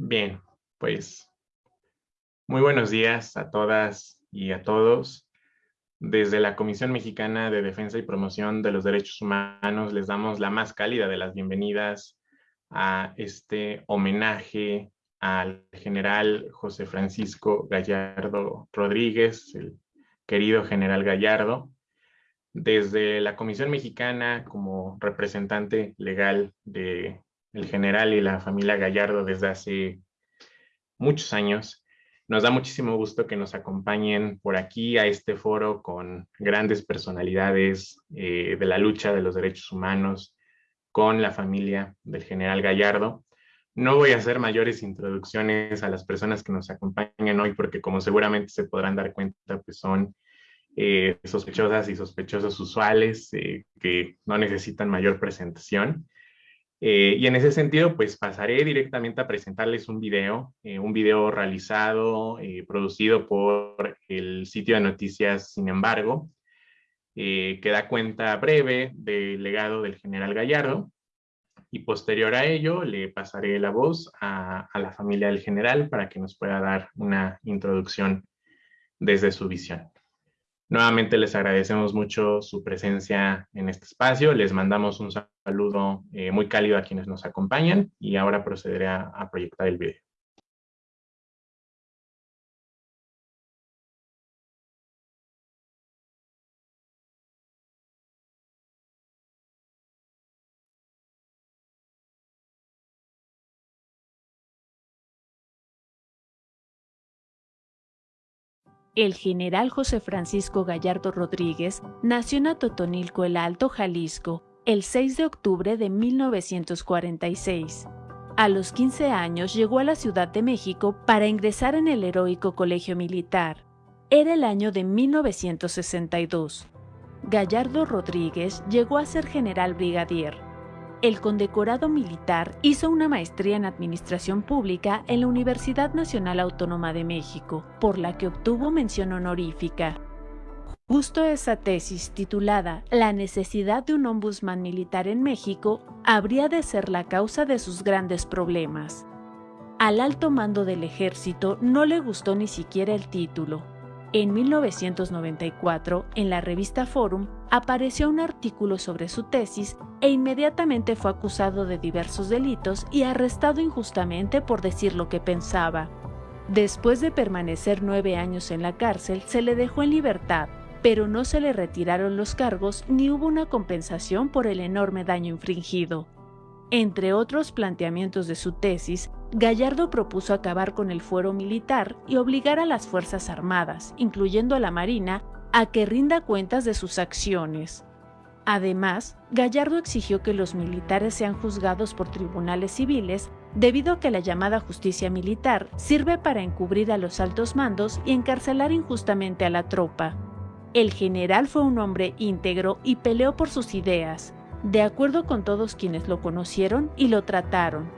Bien, pues muy buenos días a todas y a todos. Desde la Comisión Mexicana de Defensa y Promoción de los Derechos Humanos les damos la más cálida de las bienvenidas a este homenaje al general José Francisco Gallardo Rodríguez, el querido general Gallardo. Desde la Comisión Mexicana, como representante legal de el general y la familia Gallardo desde hace muchos años. Nos da muchísimo gusto que nos acompañen por aquí a este foro con grandes personalidades eh, de la lucha de los derechos humanos con la familia del general Gallardo. No voy a hacer mayores introducciones a las personas que nos acompañan hoy porque como seguramente se podrán dar cuenta, pues son eh, sospechosas y sospechosos usuales eh, que no necesitan mayor presentación. Eh, y en ese sentido, pues pasaré directamente a presentarles un video, eh, un video realizado, eh, producido por el sitio de noticias, sin embargo, que da cuenta breve del legado del general Gallardo. Y posterior a ello, le pasaré la voz a la familia del general para que nos pueda dar una introducción desde su visión. Nuevamente les agradecemos mucho su presencia en este espacio. Les mandamos un saludo eh, muy cálido a quienes nos acompañan y ahora procederé a proyectar el video. El general José Francisco Gallardo Rodríguez nació en Atotonilco el Alto, Jalisco, el 6 de octubre de 1946. A los 15 años llegó a la Ciudad de México para ingresar en el heroico colegio militar. Era el año de 1962. Gallardo Rodríguez llegó a ser general brigadier el condecorado militar hizo una maestría en Administración Pública en la Universidad Nacional Autónoma de México, por la que obtuvo mención honorífica. Justo esa tesis, titulada La necesidad de un ombudsman militar en México, habría de ser la causa de sus grandes problemas. Al alto mando del ejército no le gustó ni siquiera el título, en 1994, en la revista Forum, apareció un artículo sobre su tesis e inmediatamente fue acusado de diversos delitos y arrestado injustamente por decir lo que pensaba. Después de permanecer nueve años en la cárcel, se le dejó en libertad, pero no se le retiraron los cargos ni hubo una compensación por el enorme daño infringido. Entre otros planteamientos de su tesis, Gallardo propuso acabar con el fuero militar y obligar a las Fuerzas Armadas, incluyendo a la Marina, a que rinda cuentas de sus acciones. Además, Gallardo exigió que los militares sean juzgados por tribunales civiles debido a que la llamada justicia militar sirve para encubrir a los altos mandos y encarcelar injustamente a la tropa. El general fue un hombre íntegro y peleó por sus ideas, de acuerdo con todos quienes lo conocieron y lo trataron.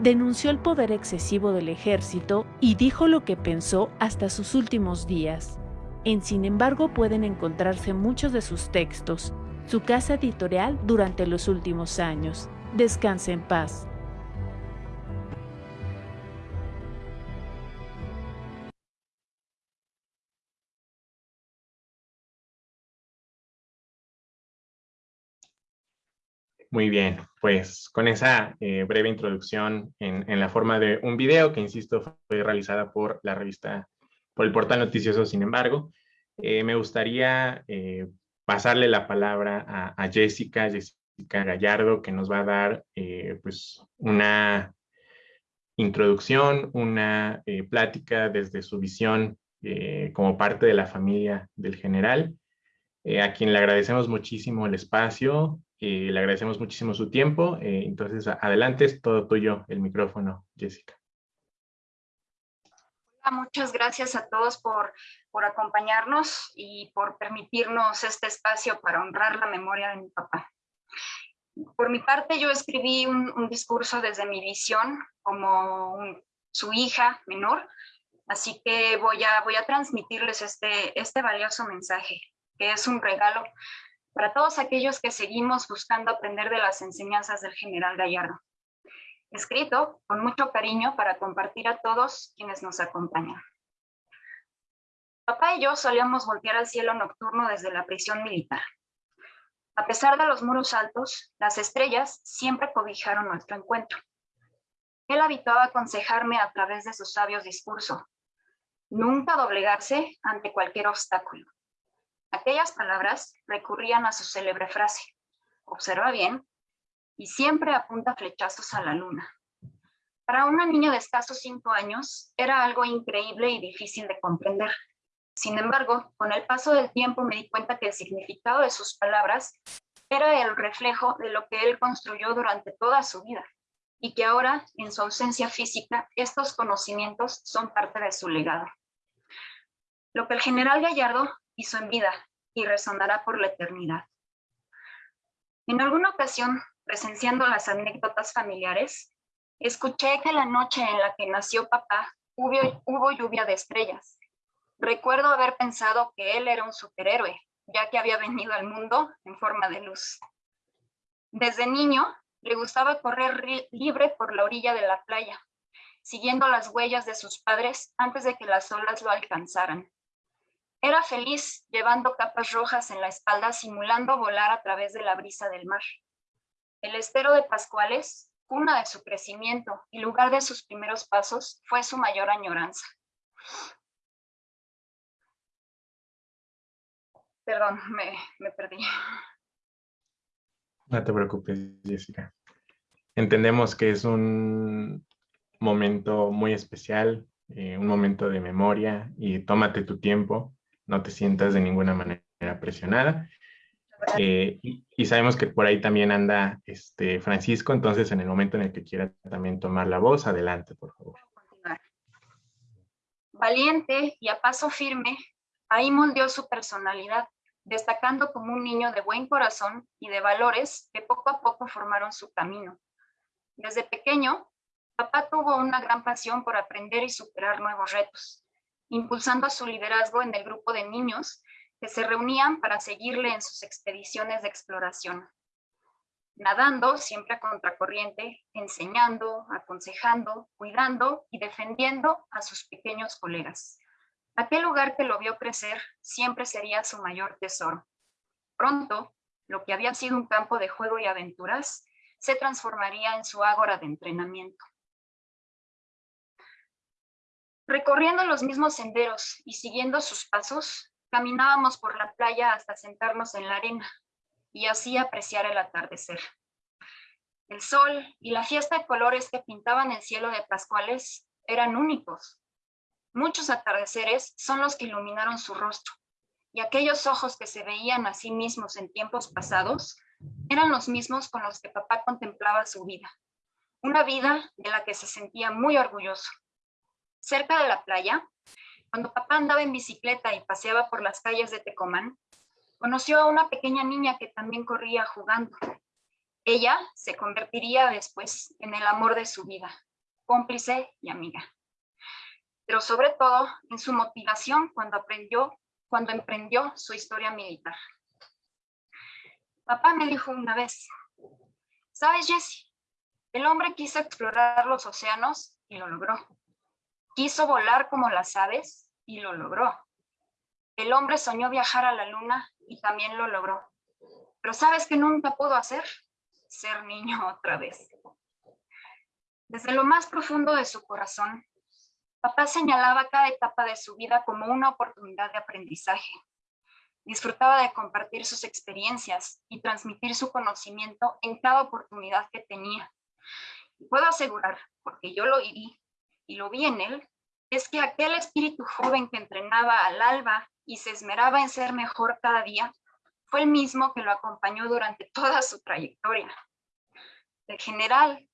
Denunció el poder excesivo del ejército y dijo lo que pensó hasta sus últimos días. En sin embargo pueden encontrarse muchos de sus textos, su casa editorial durante los últimos años. Descanse en paz. Muy bien, pues con esa eh, breve introducción en, la forma de un video que, insisto, fue realizada por la revista, por el portal noticioso, sin embargo, eh, me gustaría eh, pasarle la palabra a, Jessica, Jessica Gallardo, que nos va a dar pues una introducción, una plática desde su visión como parte de la familia del general, a quien le agradecemos muchísimo el espacio, le agradecemos muchísimo su tiempo. Eh, entonces, adelante, es todo tuyo el micrófono, Jessica. Muchas gracias a todos por, por acompañarnos y por permitirnos este espacio para honrar la memoria de mi papá. Por mi parte, yo escribí un, discurso desde mi visión como su hija menor, así que voy a, voy a transmitirles este, este valioso mensaje, que es un regalo para todos aquellos que seguimos buscando aprender de las enseñanzas del general Gallardo. Escrito con mucho cariño para compartir a todos quienes nos acompañan. Papá y yo solíamos voltear al cielo nocturno desde la prisión militar. A pesar de los muros altos, las estrellas siempre cobijaron nuestro encuentro. Él habituaba aconsejarme a través de su sabio discurso, nunca doblegarse ante cualquier obstáculo. Aquellas palabras recurrían a su célebre frase, observa bien, y siempre apunta flechazos a la luna. Para una niña de escasos cinco años, era algo increíble y difícil de comprender. Sin embargo, con el paso del tiempo me di cuenta que el significado de sus palabras era el reflejo de lo que él construyó durante toda su vida y que ahora, en su ausencia física, estos conocimientos son parte de su legado. Lo que el general Gallardo hizo en vida y resonará por la eternidad. En alguna ocasión, presenciando las anécdotas familiares, escuché que la noche en la que nació papá hubo, hubo lluvia de estrellas Recuerdo haber pensado que él era un superhéroe, ya que había venido al mundo en forma de luz. Desde niño, le gustaba correr libre por la orilla de la playa, siguiendo las huellas de sus padres antes de que las olas lo alcanzaran. Era feliz llevando capas rojas en la espalda simulando volar a través de la brisa del mar. El estero de Pascuales, cuna de su crecimiento y lugar de sus primeros pasos, fue su mayor añoranza. Perdón, me, perdí. No te preocupes, Jessica. Entendemos que es un momento muy especial, eh, un momento de memoria y tómate tu tiempo, no te sientas de ninguna manera presionada. Eh, y, sabemos que por ahí también anda este Francisco, entonces en el momento en el que quiera también tomar la voz, adelante, por favor. Valiente y a paso firme, ahí moldeó su personalidad, destacando como un niño de buen corazón y de valores que poco a poco formaron su camino. Desde pequeño, papá tuvo una gran pasión por aprender y superar nuevos retos, impulsando a su liderazgo en el grupo de niños se reunían para seguirle en sus expediciones de exploración. Nadando siempre a contracorriente, enseñando, aconsejando, cuidando y defendiendo a sus pequeños colegas. Aquel lugar que lo vio crecer siempre sería su mayor tesoro. Pronto, lo que había sido un campo de juego y aventuras se transformaría en su ágora de entrenamiento. Recorriendo los mismos senderos y siguiendo sus pasos, caminábamos por la playa hasta sentarnos en la arena y así apreciar el atardecer. El sol y la fiesta de colores que pintaban el cielo de Pascuales eran únicos, Muchos atardeceres son los que iluminaron su rostro, y aquellos ojos que se veían a sí mismos en tiempos pasados eran los mismos con los que papá contemplaba su vida, una vida de la que se sentía muy orgulloso. Cerca de la playa, cuando papá andaba en bicicleta y paseaba por las calles de Tecomán, conoció a una pequeña niña que también corría jugando. Ella se convertiría después en el amor de su vida, cómplice y amiga pero sobre todo en su motivación cuando, aprendió, cuando emprendió su historia militar. Papá me dijo una vez, ¿sabes, Jesse? El hombre quiso explorar los océanos y lo logró. Quiso volar como las aves y lo logró. El hombre soñó viajar a la luna y también lo logró. Pero ¿sabes qué nunca pudo hacer? Ser niño otra vez. Desde lo más profundo de su corazón, Papá señalaba cada etapa de su vida como una oportunidad de aprendizaje. Disfrutaba de compartir sus experiencias y transmitir su conocimiento en cada oportunidad que tenía. Y puedo asegurar, porque yo lo viví y lo vi en él, es que aquel espíritu joven que entrenaba al alba y se esmeraba en ser mejor cada día, fue el mismo que lo acompañó durante toda su trayectoria. El general,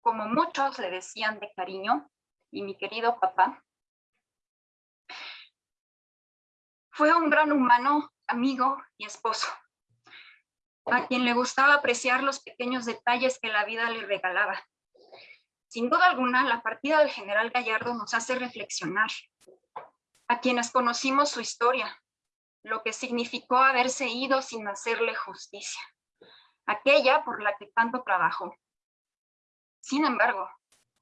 como muchos le decían de cariño, y mi querido papá. Fue un gran humano, amigo y esposo, a quien le gustaba apreciar los pequeños detalles que la vida le regalaba. Sin duda alguna, la partida del general Gallardo nos hace reflexionar a quienes conocimos su historia, lo que significó haberse ido sin hacerle justicia, aquella por la que tanto trabajó. Sin embargo,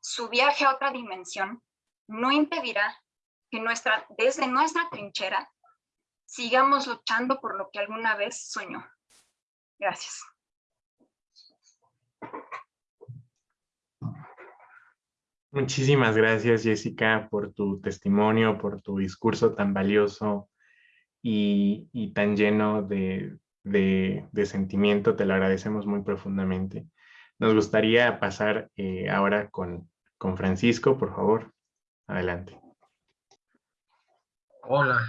su viaje a otra dimensión no impedirá que nuestra, desde nuestra trinchera sigamos luchando por lo que alguna vez soñó. Gracias. Muchísimas gracias, Jessica, por tu testimonio, por tu discurso tan valioso y, tan lleno de, sentimiento. Te lo agradecemos muy profundamente. Nos gustaría pasar eh, ahora con, con Francisco, por favor. Adelante. Hola,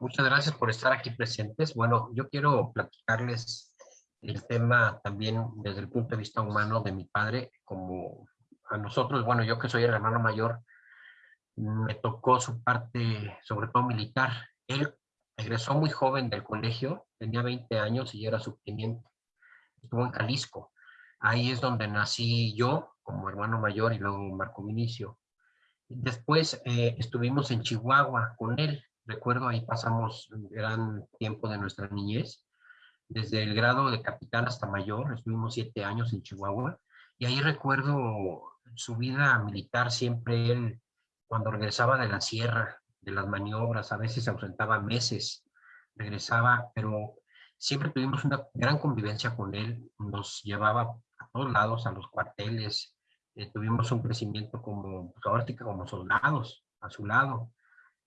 muchas gracias por estar aquí presentes. Bueno, yo quiero platicarles el tema también desde el punto de vista humano de mi padre, como a nosotros, bueno, yo que soy el hermano mayor, me tocó su parte, sobre todo militar. Él egresó muy joven del colegio, tenía 20 años y era subteniente. Estuvo en Jalisco. Ahí es donde nací yo como hermano mayor y luego Marco Vinicio. Después eh, estuvimos en Chihuahua con él. Recuerdo ahí pasamos un gran tiempo de nuestra niñez. Desde el grado de capitán hasta mayor, estuvimos siete años en Chihuahua. Y ahí recuerdo su vida militar siempre él, cuando regresaba de la sierra, de las maniobras, a veces se ausentaba meses, regresaba, pero siempre tuvimos una gran convivencia con él, nos llevaba a todos lados, a los cuarteles, eh, tuvimos un crecimiento como, pues como soldados a su lado,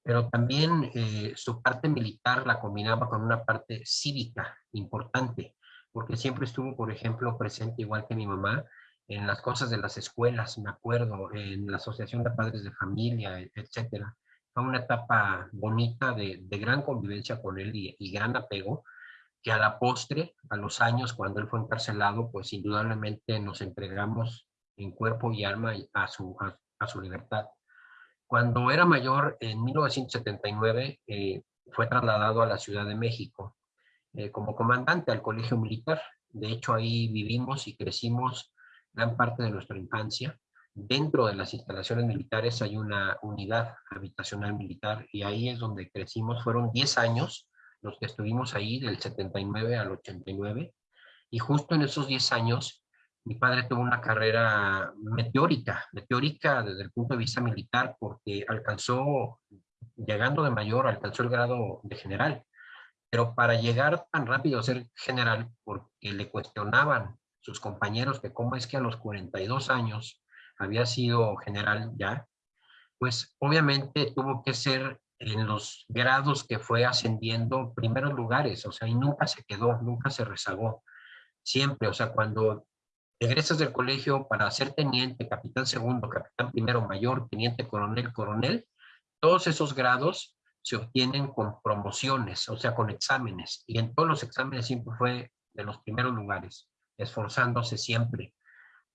pero también eh, su parte militar la combinaba con una parte cívica importante, porque siempre estuvo, por ejemplo, presente, igual que mi mamá, en las cosas de las escuelas, me acuerdo, en la Asociación de Padres de Familia, etcétera. Fue una etapa bonita de, gran convivencia con él y, gran apego, que a la postre, a los años, cuando él fue encarcelado, pues indudablemente nos entregamos en cuerpo y alma a su, a, su libertad. Cuando era mayor, en 1979, eh, fue trasladado a la Ciudad de México eh, como comandante al colegio militar. De hecho, ahí vivimos y crecimos gran parte de nuestra infancia. Dentro de las instalaciones militares hay una unidad habitacional militar y ahí es donde crecimos. Fueron 10 años los que estuvimos ahí, del 79 al 89. Y justo en esos 10 años, mi padre tuvo una carrera meteórica, meteórica desde el punto de vista militar, porque alcanzó, llegando de mayor, alcanzó el grado de general. Pero para llegar tan rápido a ser general, porque le cuestionaban sus compañeros que cómo es que a los 42 años había sido general ya, pues obviamente tuvo que ser en los grados que fue ascendiendo primeros lugares, o sea, y nunca se quedó, nunca se rezagó, siempre, o sea, cuando egresas del colegio para ser teniente, capitán segundo, capitán primero, mayor, teniente coronel, coronel, todos esos grados se obtienen con promociones, o sea, con exámenes, y en todos los exámenes siempre fue de los primeros lugares esforzándose siempre.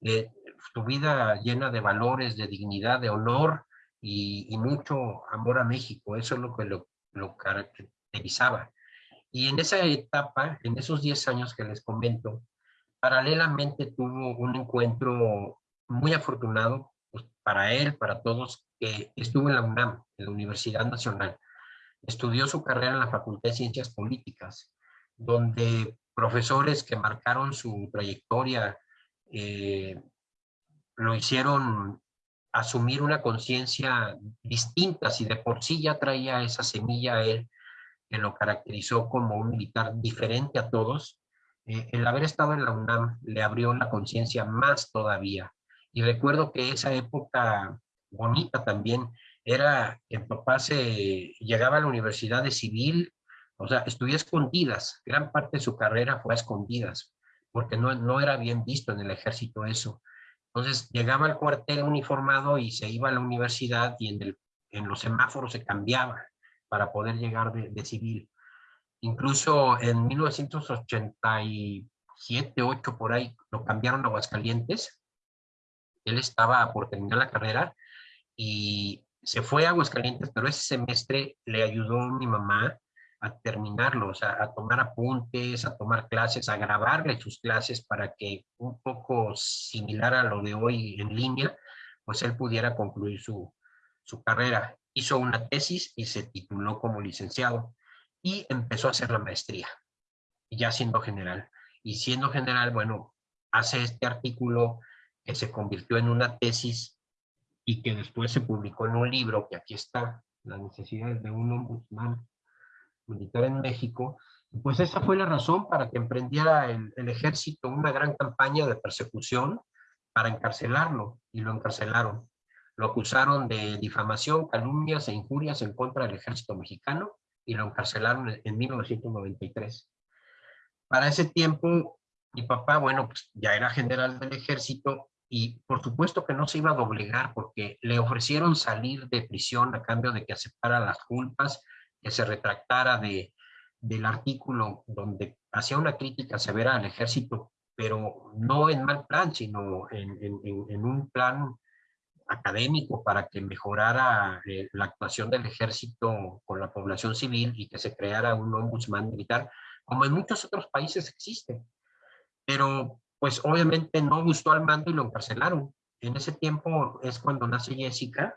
Eh, tu vida llena de valores, de dignidad, de honor y, mucho amor a México. Eso es lo que lo, caracterizaba. Y en esa etapa, en esos 10 años que les comento, paralelamente tuvo un encuentro muy afortunado pues, para él, para todos, que estuvo en la UNAM, en la Universidad Nacional. Estudió su carrera en la Facultad de Ciencias Políticas, donde profesores que marcaron su trayectoria, eh, lo hicieron asumir una conciencia distinta, si de por sí ya traía esa semilla él, que lo caracterizó como un militar diferente a todos, eh, el haber estado en la UNAM le abrió la conciencia más todavía. Y recuerdo que esa época bonita también era que papá se llegaba a la universidad de civil o sea, estudió escondidas, gran parte de su carrera fue a escondidas, porque no, no era bien visto en el ejército eso. Entonces llegaba al cuartel uniformado y se iba a la universidad y en, el, en los semáforos se cambiaba para poder llegar de, civil. Incluso en 1987, 8 por ahí, lo cambiaron a Aguascalientes. Él estaba por terminar la carrera y se fue a Aguascalientes, pero ese semestre le ayudó mi mamá a terminarlo, a tomar apuntes, a tomar clases, a grabarle sus clases para que un poco similar a lo de hoy en línea, pues él pudiera concluir su, su carrera. Hizo una tesis y se tituló como licenciado y empezó a hacer la maestría, ya siendo general. Y siendo general, bueno, hace este artículo que se convirtió en una tesis y que después se publicó en un libro, que aquí está, Las necesidades de un ombudsman militar en México, pues esa fue la razón para que emprendiera el, ejército una gran campaña de persecución para encarcelarlo, y lo encarcelaron. Lo acusaron de difamación, calumnias e injurias en contra del ejército mexicano, y lo encarcelaron en 1993. Para ese tiempo, mi papá, bueno, pues ya era general del ejército y por supuesto que no se iba a doblegar porque le ofrecieron salir de prisión a cambio de que aceptara las culpas, se retractara de, del artículo donde hacía una crítica severa al ejército, pero no en mal plan, sino en, en, en un plan académico para que mejorara eh, la actuación del ejército con la población civil y que se creara un ombudsman militar, como en muchos otros países existe. Pero pues obviamente no gustó al mando y lo encarcelaron. En ese tiempo es cuando nace Jessica,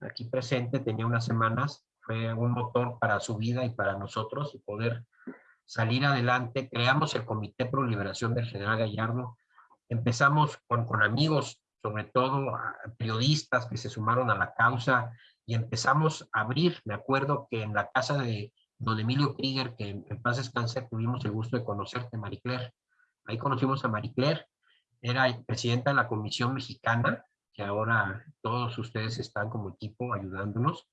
aquí presente, tenía unas semanas, fue un motor para su vida y para nosotros y poder salir adelante. Creamos el Comité Pro Liberación del General Gallardo. Empezamos con, con amigos, sobre todo periodistas que se sumaron a la causa y empezamos a abrir. Me acuerdo que en la casa de don Emilio Krieger, que en paz descanse, tuvimos el gusto de conocerte, Marie Claire. Ahí conocimos a Marie Claire, era presidenta de la Comisión Mexicana, que ahora todos ustedes están como equipo ayudándonos.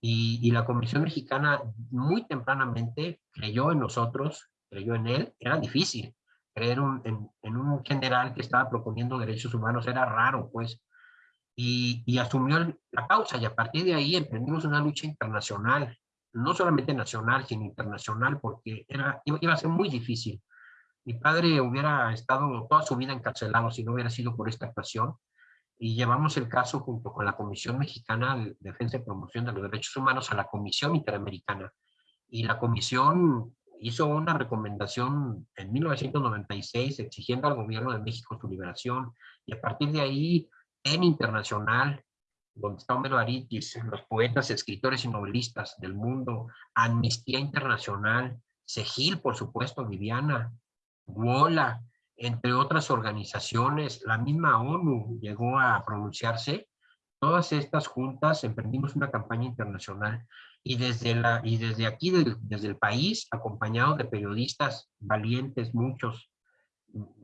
Y, y, la Comisión Mexicana muy tempranamente creyó en nosotros, creyó en él. Era difícil creer un, en, en, un general que estaba proponiendo derechos humanos, era raro, pues. Y, y asumió la causa y a partir de ahí emprendimos una lucha internacional no solamente nacional, sino internacional, porque era, iba, a ser muy difícil. Mi padre hubiera estado toda su vida encarcelado si no hubiera sido por esta actuación, y llevamos el caso junto con la Comisión Mexicana de Defensa y Promoción de los Derechos Humanos a la Comisión Interamericana. Y la comisión hizo una recomendación en 1996 exigiendo al gobierno de México su liberación, y a partir de ahí, en internacional, donde está Homero Aritis, los poetas, escritores y novelistas del mundo, Amnistía Internacional, Segil, por supuesto, Viviana, Wola, entre otras organizaciones, la misma ONU llegó a pronunciarse. Todas estas juntas emprendimos una campaña internacional y desde, la, y desde aquí, desde el país, acompañado de periodistas valientes, muchos,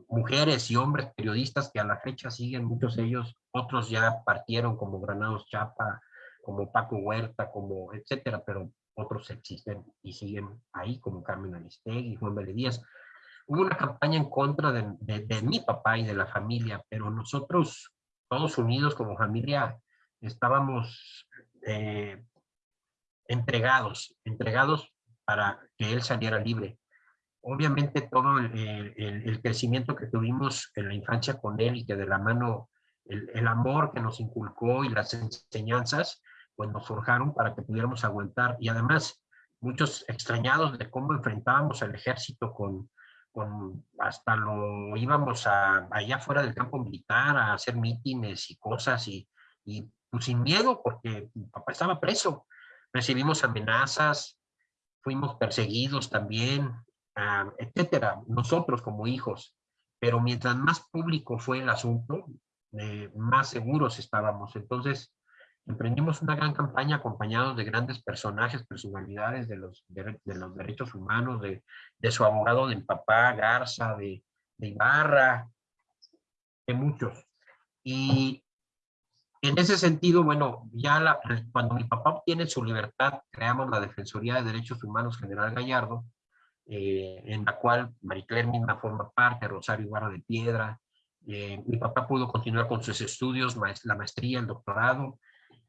mujeres y hombres periodistas que a la fecha siguen, muchos de ellos, otros ya partieron como Granados Chapa, como Paco Huerta, como etcétera, pero otros existen y siguen ahí, como Carmen Aristegui, Juan Vélez Díaz. Hubo una campaña en contra de, de, de, mi papá y de la familia, pero nosotros, todos unidos como familia, estábamos eh, entregados, entregados para que él saliera libre obviamente todo el, el, crecimiento que tuvimos en la infancia con él y que de la mano el, el, amor que nos inculcó y las enseñanzas, pues nos forjaron para que pudiéramos aguantar. Y además, muchos extrañados de cómo enfrentábamos al ejército con, con hasta lo íbamos a, allá fuera del campo militar a hacer mítines y cosas y, y pues sin miedo porque mi papá estaba preso. Recibimos amenazas, fuimos perseguidos también, uh, etcétera, nosotros como hijos. Pero mientras más público fue el asunto, eh, más seguros estábamos. Entonces, emprendimos una gran campaña acompañados de grandes personajes, personalidades de los, de, de los derechos humanos, de, de, su abogado de papá, Garza, de, de Ibarra, de muchos. Y en ese sentido, bueno, ya la, cuando mi papá obtiene su libertad, creamos la Defensoría de Derechos Humanos General Gallardo, eh, en la cual Maricler misma forma parte, Rosario Ibarra de Piedra. Eh, mi papá pudo continuar con sus estudios, la maestría, el doctorado,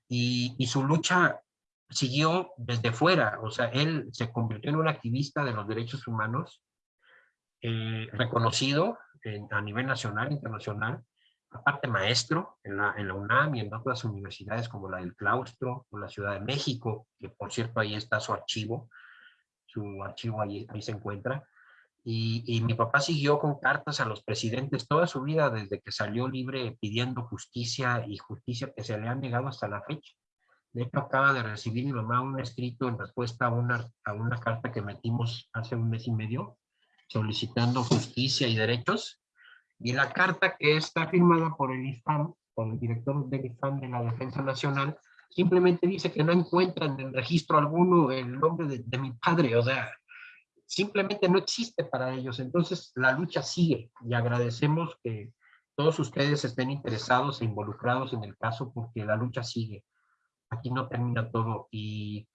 y, su lucha siguió desde fuera. O sea, él se convirtió en un activista de los derechos humanos, eh, reconocido a nivel nacional, internacional, aparte maestro en la, en la, UNAM y en otras universidades como la del Claustro o la Ciudad de México, que por cierto ahí está su archivo, su archivo ahí, ahí se encuentra. Y, y, mi papá siguió con cartas a los presidentes toda su vida desde que salió libre pidiendo justicia y justicia que se le han negado hasta la fecha. De hecho, acaba de recibir mi mamá un escrito en respuesta a una, a una carta que metimos hace un mes y medio solicitando justicia y derechos. Y la carta que está firmada por el IFAM, por el director del IFAM de la Defensa Nacional, simplemente dice que no encuentran en registro alguno el nombre de, de mi padre, o sea, simplemente no existe para ellos. Entonces la lucha sigue y agradecemos que todos ustedes estén interesados e involucrados en el caso porque la lucha sigue. Aquí no termina todo y,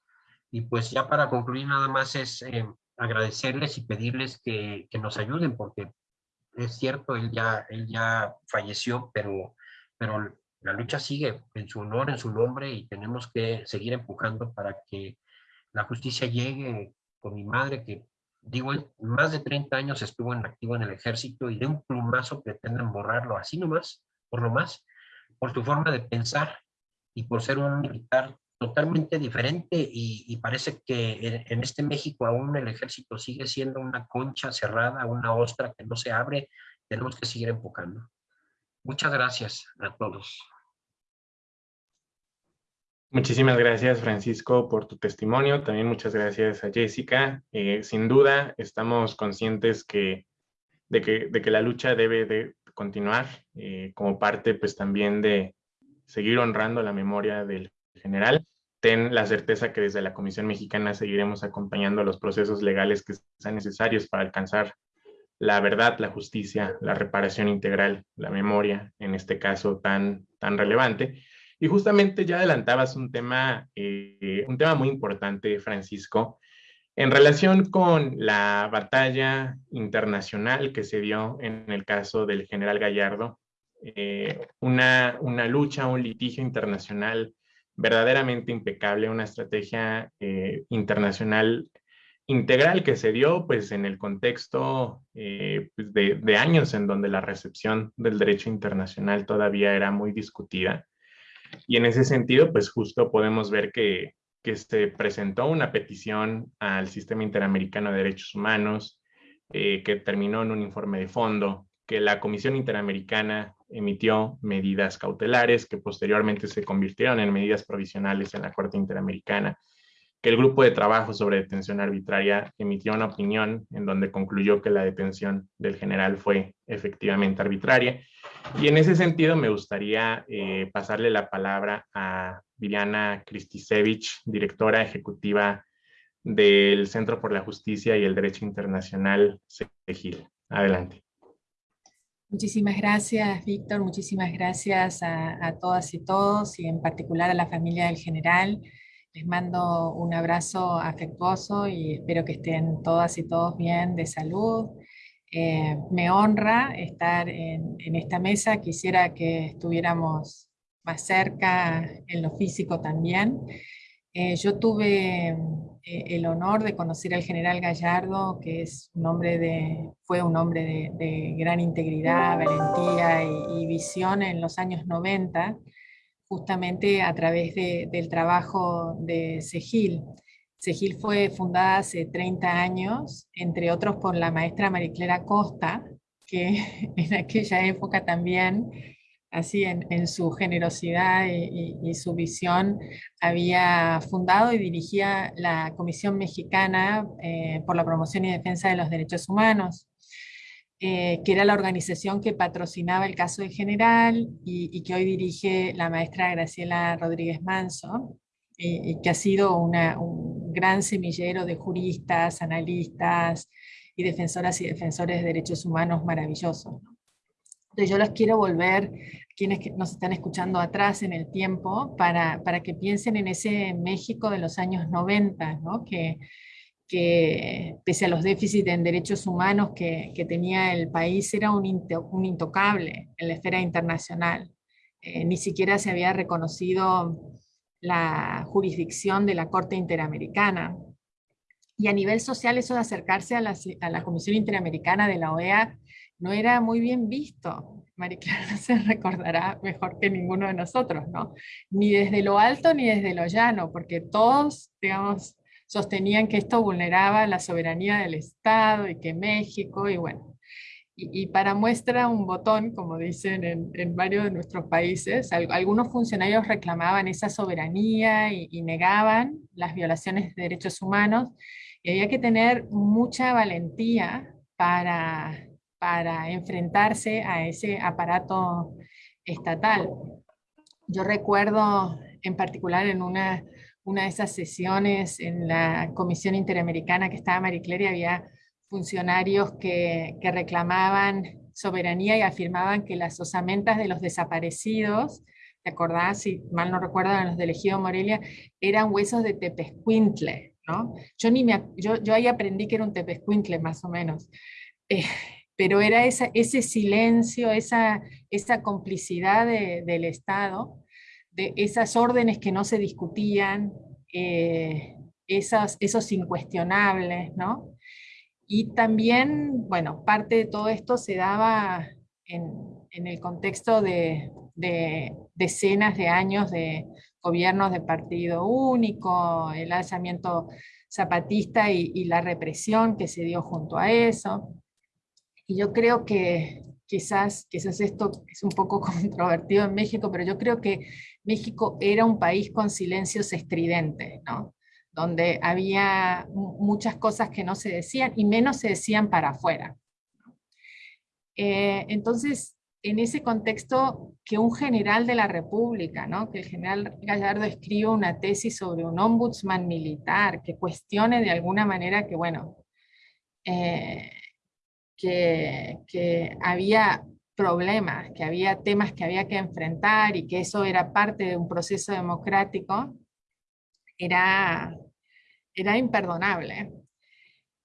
y pues ya para concluir nada más es eh, agradecerles y pedirles que, que, nos ayuden porque es cierto, él ya, él ya falleció, pero, pero la lucha sigue en su honor, en su nombre y tenemos que seguir empujando para que la justicia llegue con mi madre que digo, más de 30 años estuvo en activo en el ejército y de un plumazo pretenden borrarlo así nomás, por lo más, por su forma de pensar y por ser un militar totalmente diferente y, parece que en, este México aún el ejército sigue siendo una concha cerrada, una ostra que no se abre, tenemos que seguir enfocando. Muchas gracias a todos. Muchísimas gracias, Francisco, por tu testimonio. También muchas gracias a Jessica. Eh, sin duda, estamos conscientes que, de, que, la lucha debe de continuar eh, como parte pues, también de seguir honrando la memoria del general. Ten la certeza que desde la Comisión Mexicana seguiremos acompañando los procesos legales que sean necesarios para alcanzar la verdad, la justicia, la reparación integral, la memoria, en este caso tan, tan relevante y justamente ya adelantabas un tema, eh, un tema muy importante, Francisco, en relación con la batalla internacional que se dio en el caso del general Gallardo, eh, una, una, lucha, un litigio internacional verdaderamente impecable, una estrategia eh, internacional integral que se dio pues en el contexto pues, de, de, años en donde la recepción del derecho internacional todavía era muy discutida. Y en ese sentido, pues justo podemos ver que, que se presentó una petición al Sistema Interamericano de Derechos Humanos, eh, que terminó en un informe de fondo, que la Comisión Interamericana emitió medidas cautelares que posteriormente se convirtieron en medidas provisionales en la Corte Interamericana que el grupo de trabajo sobre detención arbitraria emitió una opinión en donde concluyó que la detención del general fue efectivamente arbitraria. Y en ese sentido me gustaría eh, pasarle la palabra a Viviana Kristisevich, directora ejecutiva del Centro por la Justicia y el Derecho Internacional, CEGIL. Adelante. Muchísimas gracias, Víctor. Muchísimas gracias a, a todas y todos, y en particular a la familia del general. Les mando un abrazo afectuoso y espero que estén todas y todos bien de salud. Eh, me honra estar en, esta mesa, quisiera que estuviéramos más cerca en lo físico también. Eh, yo tuve eh, el honor de conocer al general Gallardo, que es un hombre de, fue un hombre de, gran integridad, valentía y, visión en los años 90 justamente a través del trabajo de Segil. Segil fue fundada hace 30 años, entre otros por la maestra Mariclera Costa, que en aquella época también, así en, su generosidad y, su visión, había fundado y dirigía la Comisión Mexicana eh, por la Promoción y Defensa de los Derechos Humanos, eh, que era la organización que patrocinaba el caso de general y, que hoy dirige la maestra Graciela Rodríguez Manso, y que ha sido un gran semillero de juristas, analistas y defensoras y defensores de derechos humanos maravillosos. Entonces yo los quiero volver, quienes nos están escuchando atrás en el tiempo, para, para que piensen en ese México de los años 90, ¿no? que, que pese a los déficits en derechos humanos que, tenía el país, era un, intocable en la esfera internacional. Eh, ni siquiera se había reconocido la jurisdicción de la Corte Interamericana. Y a nivel social eso de acercarse a la, Comisión Interamericana de la OEA no era muy bien visto. María Clara se recordará mejor que ninguno de nosotros, ¿no? Ni desde lo alto ni desde lo llano, porque todos, digamos, sostenían que esto vulneraba la soberanía del Estado y que México, y bueno, y, para muestra un botón, como dicen en, varios de nuestros países, algunos funcionarios reclamaban esa soberanía y, negaban las violaciones de derechos humanos, y había que tener mucha valentía para, para enfrentarse a ese aparato estatal. Yo recuerdo en particular en una, una de esas sesiones en la Comisión Interamericana que estaba Marie y había funcionarios que, que reclamaban soberanía y afirmaban que las osamentas de los desaparecidos, ¿te acordás? Si mal no recuerdo, los de Ejido Morelia, eran huesos de tepescuintle, ¿no? Yo, ni me, yo, yo ahí aprendí que era un tepescuintle, más o menos. Eh, pero era esa, ese silencio, esa, esa complicidad del Estado, de esas órdenes que no se discutían, eh, esos, esos incuestionables, ¿no? Y también, bueno, parte de todo esto se daba en, el contexto de, de, decenas de años de gobiernos de partido único, el alzamiento zapatista y, y la represión que se dio junto a eso. Y yo creo que quizás, quizás esto es un poco controvertido en México, pero yo creo que México era un país con silencios estridentes, ¿no? Donde había muchas cosas que no se decían y menos se decían para afuera. Eh, entonces, en ese contexto, que un general de la República, ¿no? que el general Gallardo escriba una tesis sobre un ombudsman militar, que cuestione de alguna manera que, bueno, eh, que, había problemas, que había temas que había que enfrentar y que eso era parte de un proceso democrático, era, era imperdonable.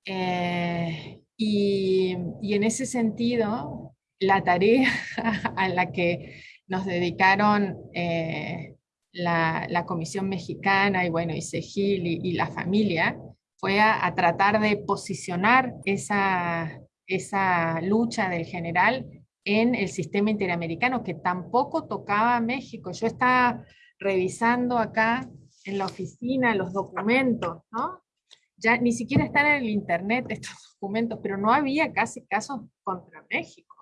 Eh, y, en ese sentido, la tarea a la que nos dedicaron eh, la, Comisión Mexicana y bueno, y Segil y, la familia, fue a, tratar de posicionar esa, esa lucha del general en el sistema interamericano, que tampoco tocaba a México. Yo estaba revisando acá en la oficina los documentos, ¿no? Ya ni siquiera están en el internet estos documentos, pero no había casi casos contra México.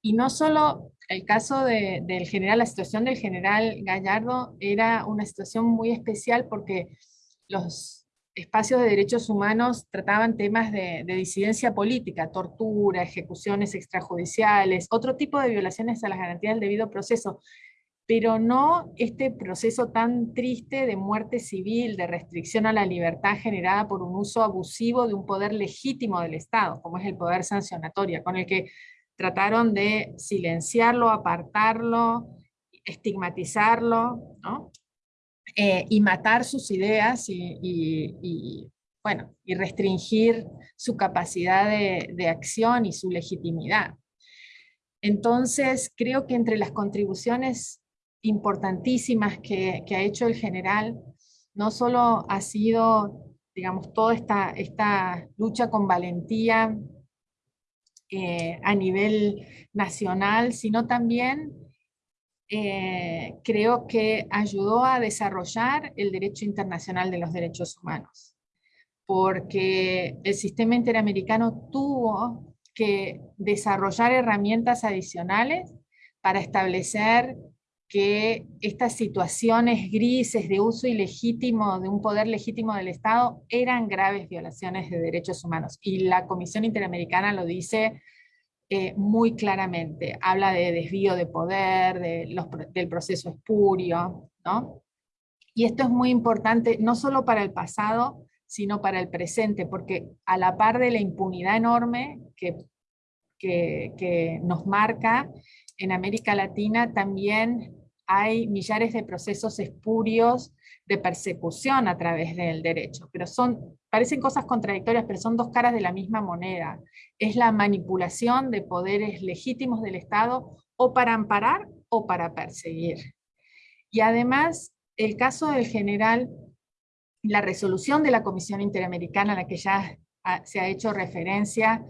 Y no solo el caso del general, la situación del general Gallardo era una situación muy especial porque los espacios de derechos humanos trataban temas de, disidencia política, tortura, ejecuciones extrajudiciales, otro tipo de violaciones a las garantías del debido proceso, pero no este proceso tan triste de muerte civil, de restricción a la libertad generada por un uso abusivo de un poder legítimo del Estado, como es el poder sancionatorio, con el que trataron de silenciarlo, apartarlo, estigmatizarlo, ¿no? Eh, y matar sus ideas y, bueno, y restringir su capacidad de, acción y su legitimidad. Entonces, creo que entre las contribuciones importantísimas que, ha hecho el general, no solo ha sido, digamos, toda esta, esta lucha con valentía eh, a nivel nacional, sino también eh, creo que ayudó a desarrollar el derecho internacional de los derechos humanos, porque el sistema interamericano tuvo que desarrollar herramientas adicionales para establecer que estas situaciones grises de uso ilegítimo de un poder legítimo del Estado eran graves violaciones de derechos humanos. Y la Comisión Interamericana lo dice eh, muy claramente. Habla de desvío de poder, del proceso espurio, ¿no? Y esto es muy importante, no solo para el pasado, sino para el presente, porque a la par de la impunidad enorme que, que nos marca en América Latina, también hay millares de procesos espurios de persecución a través del derecho, pero son, parecen cosas contradictorias, pero son dos caras de la misma moneda. Es la manipulación de poderes legítimos del Estado o para amparar o para perseguir. Y además, el caso del general, la resolución de la Comisión Interamericana a la que ya se ha hecho referencia,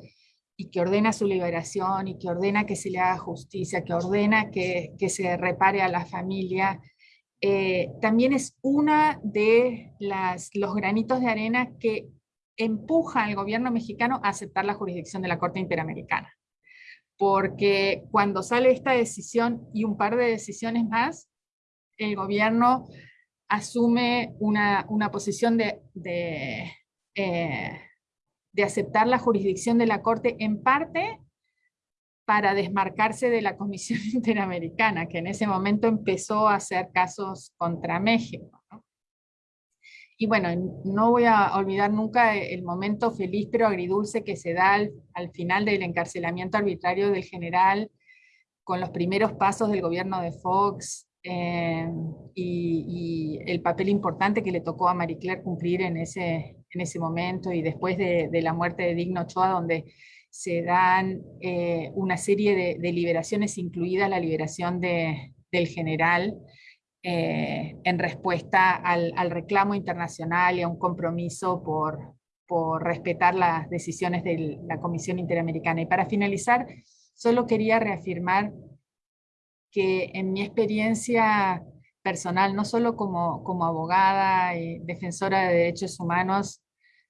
y que ordena su liberación y que ordena que se le haga justicia, que ordena que, que se repare a la familia, eh, también es una de las, los granitos de arena que empuja al gobierno mexicano a aceptar la jurisdicción de la Corte Interamericana. Porque cuando sale esta decisión y un par de decisiones más, el gobierno asume una, una posición de, eh, de aceptar la jurisdicción de la Corte en parte para desmarcarse de la Comisión Interamericana, que en ese momento empezó a hacer casos contra México. Y bueno, no voy a olvidar nunca el momento feliz pero agridulce que se da al, final del encarcelamiento arbitrario del general, con los primeros pasos del gobierno de Fox, eh, y, el papel importante que le tocó a Marie Claire cumplir en ese, en ese momento, y después de, la muerte de Digno Ochoa, donde se dan eh, una serie de, liberaciones, incluida la liberación de, del general, eh, en respuesta al, reclamo internacional y a un compromiso por, por respetar las decisiones de la Comisión Interamericana. Y para finalizar, solo quería reafirmar que en mi experiencia personal, no solo como, como abogada y defensora de derechos humanos,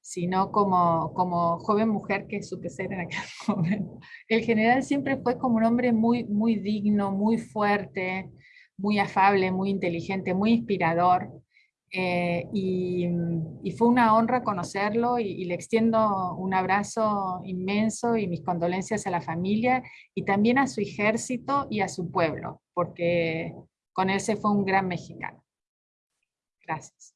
sino como, como joven mujer que supe ser en aquel momento. El general siempre fue como un hombre muy, muy digno, muy fuerte, muy afable, muy inteligente, muy inspirador. Eh, y, fue una honra conocerlo y, le extiendo un abrazo inmenso y mis condolencias a la familia y también a su ejército y a su pueblo, porque con él se fue un gran mexicano. Gracias.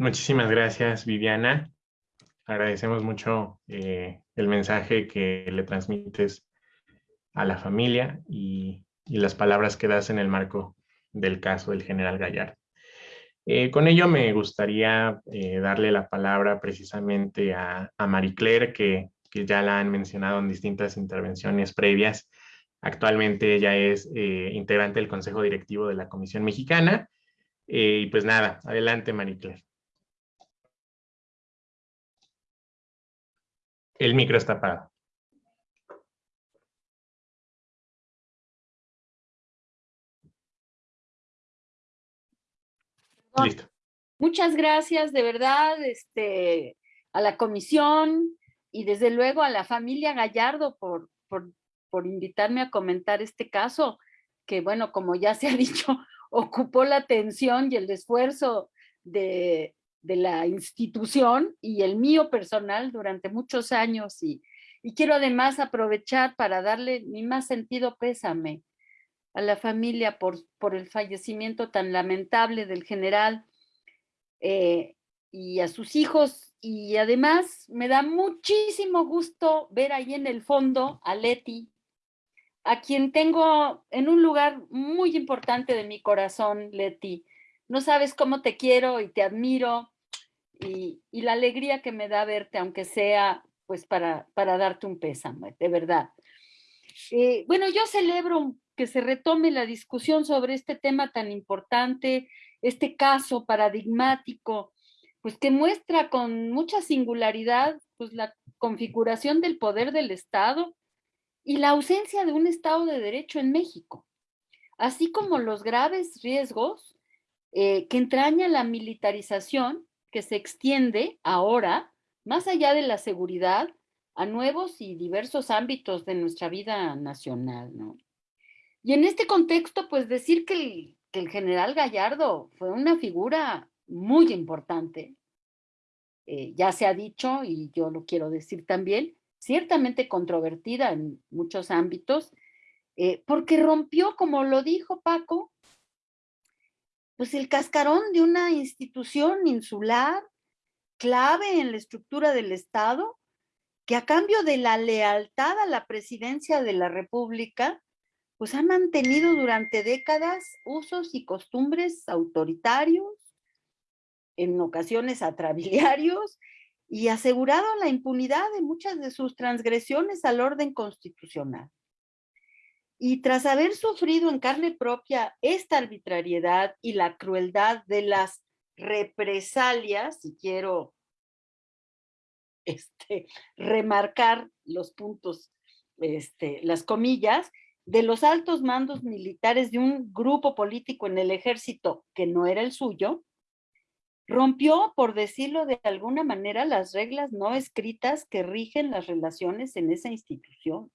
Muchísimas gracias, Viviana. Agradecemos mucho eh, el mensaje que le transmites a la familia y, las palabras que das en el marco del caso del general Gallardo. Eh, con ello me gustaría eh, darle la palabra precisamente a, a Marie Claire, que, que, ya la han mencionado en distintas intervenciones previas. Actualmente ella es integrante del Consejo Directivo de la Comisión Mexicana. y pues nada, adelante Marie Claire. El micro está apagado. Muchas gracias, de verdad, este, a la comisión y desde luego a la familia Gallardo por, por, por invitarme a comentar este caso, que bueno, como ya se ha dicho, ocupó la atención y el esfuerzo de, de la institución y el mío personal durante muchos años y, y, quiero además aprovechar para darle mi más sentido pésame a la familia por, por el fallecimiento tan lamentable del general eh, y a sus hijos. Y además me da muchísimo gusto ver ahí en el fondo a Leti, a quien tengo en un lugar muy importante de mi corazón, Leti. No sabes cómo te quiero y te admiro y, la alegría que me da verte, aunque sea pues para, para darte un pésame, de verdad. Eh, bueno, yo celebro que se retome la discusión sobre este tema tan importante, este caso paradigmático, pues que muestra con mucha singularidad pues la configuración del poder del Estado y la ausencia de un Estado de Derecho en México, así como los graves riesgos eh, que entraña la militarización que se extiende ahora, más allá de la seguridad, a nuevos y diversos ámbitos de nuestra vida nacional, ¿no? Y en este contexto, pues decir que el, general Gallardo fue una figura muy importante, eh, ya se ha dicho y yo lo quiero decir también, ciertamente controvertida en muchos ámbitos, eh, porque rompió, como lo dijo Paco, pues el cascarón de una institución insular clave en la estructura del Estado, que a cambio de la lealtad a la presidencia de la República, pues ha mantenido durante décadas usos y costumbres autoritarios, en ocasiones atrabiliarios, y asegurado la impunidad de muchas de sus transgresiones al orden constitucional. Y tras haber sufrido en carne propia esta arbitrariedad y la crueldad de las represalias, si quiero este, remarcar los puntos, este, las comillas, de los altos mandos militares de un grupo político en el ejército que no era el suyo, rompió, por decirlo de alguna manera, las reglas no escritas que rigen las relaciones en esa institución.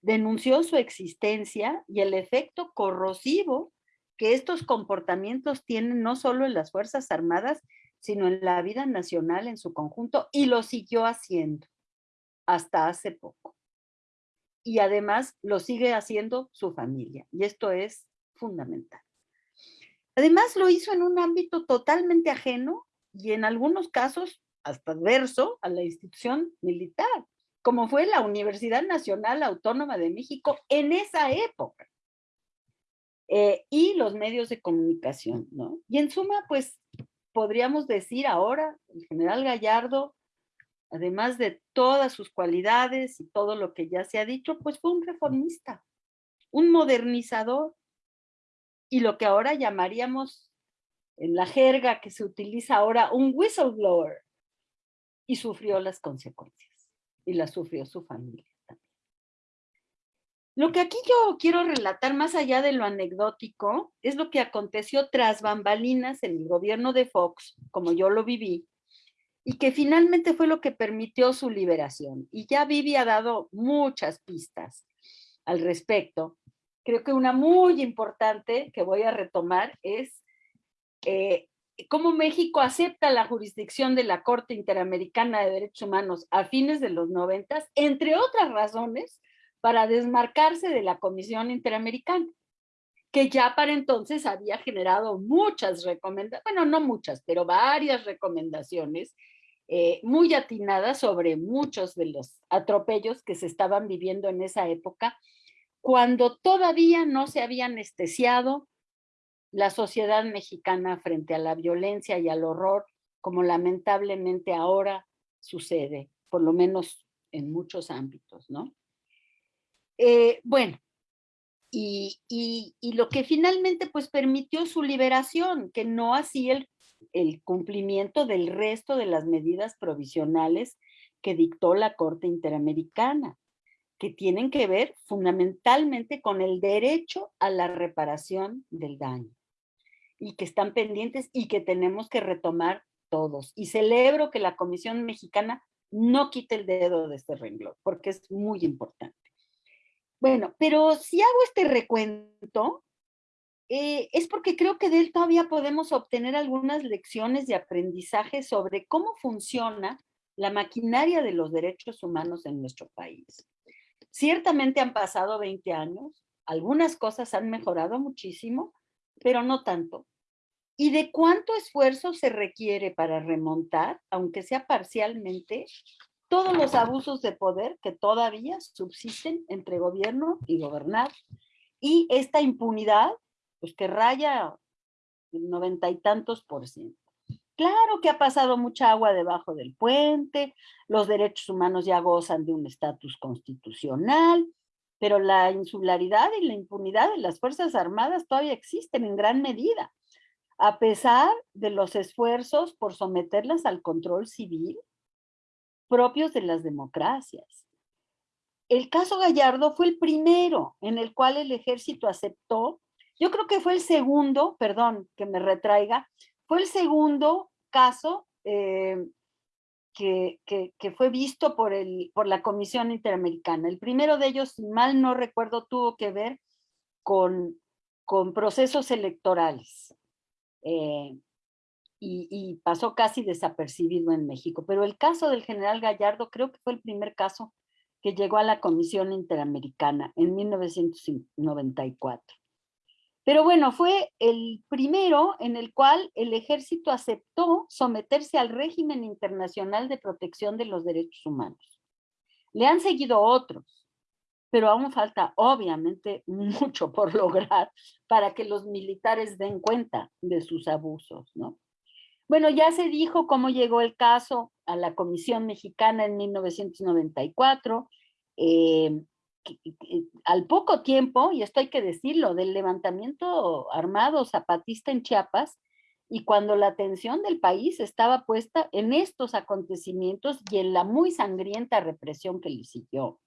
Denunció su existencia y el efecto corrosivo que estos comportamientos tienen no solo en las Fuerzas Armadas, sino en la vida nacional en su conjunto y lo siguió haciendo hasta hace poco. Y además lo sigue haciendo su familia y esto es fundamental. Además lo hizo en un ámbito totalmente ajeno y en algunos casos hasta adverso a la institución militar, como fue la Universidad Nacional Autónoma de México en esa época. Eh, y los medios de comunicación, ¿no? Y en suma, pues podríamos decir ahora, el general Gallardo, además de todas sus cualidades y todo lo que ya se ha dicho, pues fue un reformista, un modernizador, y lo que ahora llamaríamos en la jerga que se utiliza ahora un whistleblower, y sufrió las consecuencias, y las sufrió su familia. Lo que aquí yo quiero relatar más allá de lo anecdótico es lo que aconteció tras bambalinas en el gobierno de Fox, como yo lo viví, y que finalmente fue lo que permitió su liberación. Y ya Vivi ha dado muchas pistas al respecto. Creo que una muy importante que voy a retomar es eh, cómo México acepta la jurisdicción de la Corte Interamericana de Derechos Humanos a fines de los noventas, entre otras razones, para desmarcarse de la Comisión Interamericana, que ya para entonces había generado muchas recomendaciones, bueno, no muchas, pero varias recomendaciones eh, muy atinadas sobre muchos de los atropellos que se estaban viviendo en esa época, cuando todavía no se había anestesiado la sociedad mexicana frente a la violencia y al horror, como lamentablemente ahora sucede, por lo menos en muchos ámbitos, ¿no? Eh, bueno, y, lo que finalmente pues permitió su liberación, que no así el, el cumplimiento del resto de las medidas provisionales que dictó la Corte Interamericana, que tienen que ver fundamentalmente con el derecho a la reparación del daño y que están pendientes y que tenemos que retomar todos. Y celebro que la Comisión Mexicana no quite el dedo de este renglón, porque es muy importante. Bueno, pero si hago este recuento, eh, es porque creo que de él todavía podemos obtener algunas lecciones de aprendizaje sobre cómo funciona la maquinaria de los derechos humanos en nuestro país. Ciertamente han pasado 20 años, algunas cosas han mejorado muchísimo, pero no tanto. ¿Y de cuánto esfuerzo se requiere para remontar, aunque sea parcialmente, todos los abusos de poder que todavía subsisten entre gobierno y gobernar. Y esta impunidad, pues que raya el noventa y tantos por ciento. Claro que ha pasado mucha agua debajo del puente, los derechos humanos ya gozan de un estatus constitucional, pero la insularidad y la impunidad de las Fuerzas Armadas todavía existen en gran medida, a pesar de los esfuerzos por someterlas al control civil propios de las democracias. El caso Gallardo fue el primero en el cual el ejército aceptó, yo creo que fue el segundo, perdón que me retraiga, fue el segundo caso eh, que, fue visto por, el, por la Comisión Interamericana. El primero de ellos, si mal no recuerdo, tuvo que ver con, con procesos electorales. Eh, y, pasó casi desapercibido en México. Pero el caso del general Gallardo creo que fue el primer caso que llegó a la Comisión Interamericana en 1994. Pero bueno, fue el primero en el cual el ejército aceptó someterse al régimen internacional de protección de los derechos humanos. Le han seguido otros, pero aún falta obviamente mucho por lograr para que los militares den cuenta de sus abusos, ¿no? Bueno, ya se dijo cómo llegó el caso a la Comisión Mexicana en 1994. Eh, al poco tiempo, y esto hay que decirlo, del levantamiento armado zapatista en Chiapas, y cuando la atención del país estaba puesta en estos acontecimientos y en la muy sangrienta represión que le siguió.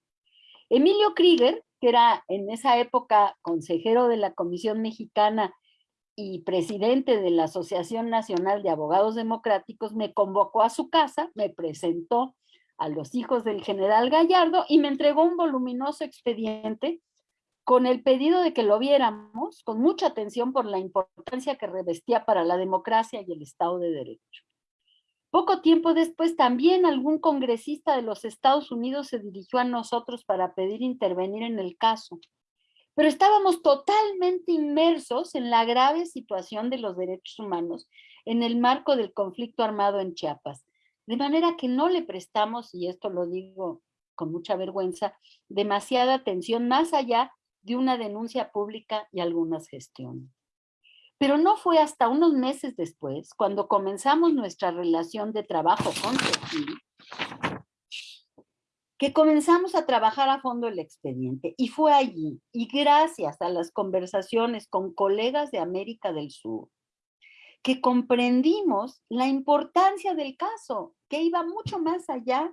Emilio Krieger, que era en esa época consejero de la Comisión Mexicana y presidente de la Asociación Nacional de Abogados Democráticos, me convocó a su casa, me presentó a los hijos del general Gallardo y me entregó un voluminoso expediente con el pedido de que lo viéramos con mucha atención por la importancia que revestía para la democracia y el Estado de Derecho. Poco tiempo después también algún congresista de los Estados Unidos se dirigió a nosotros para pedir intervenir en el caso. Pero estábamos totalmente inmersos en la grave situación de los derechos humanos en el marco del conflicto armado en Chiapas. De manera que no le prestamos, y esto lo digo con mucha vergüenza, demasiada atención más allá de una denuncia pública y algunas gestiones. Pero no fue hasta unos meses después, cuando comenzamos nuestra relación de trabajo con Cecil, que comenzamos a trabajar a fondo el expediente. Y fue allí, y gracias a las conversaciones con colegas de América del Sur, que comprendimos la importancia del caso, que iba mucho más allá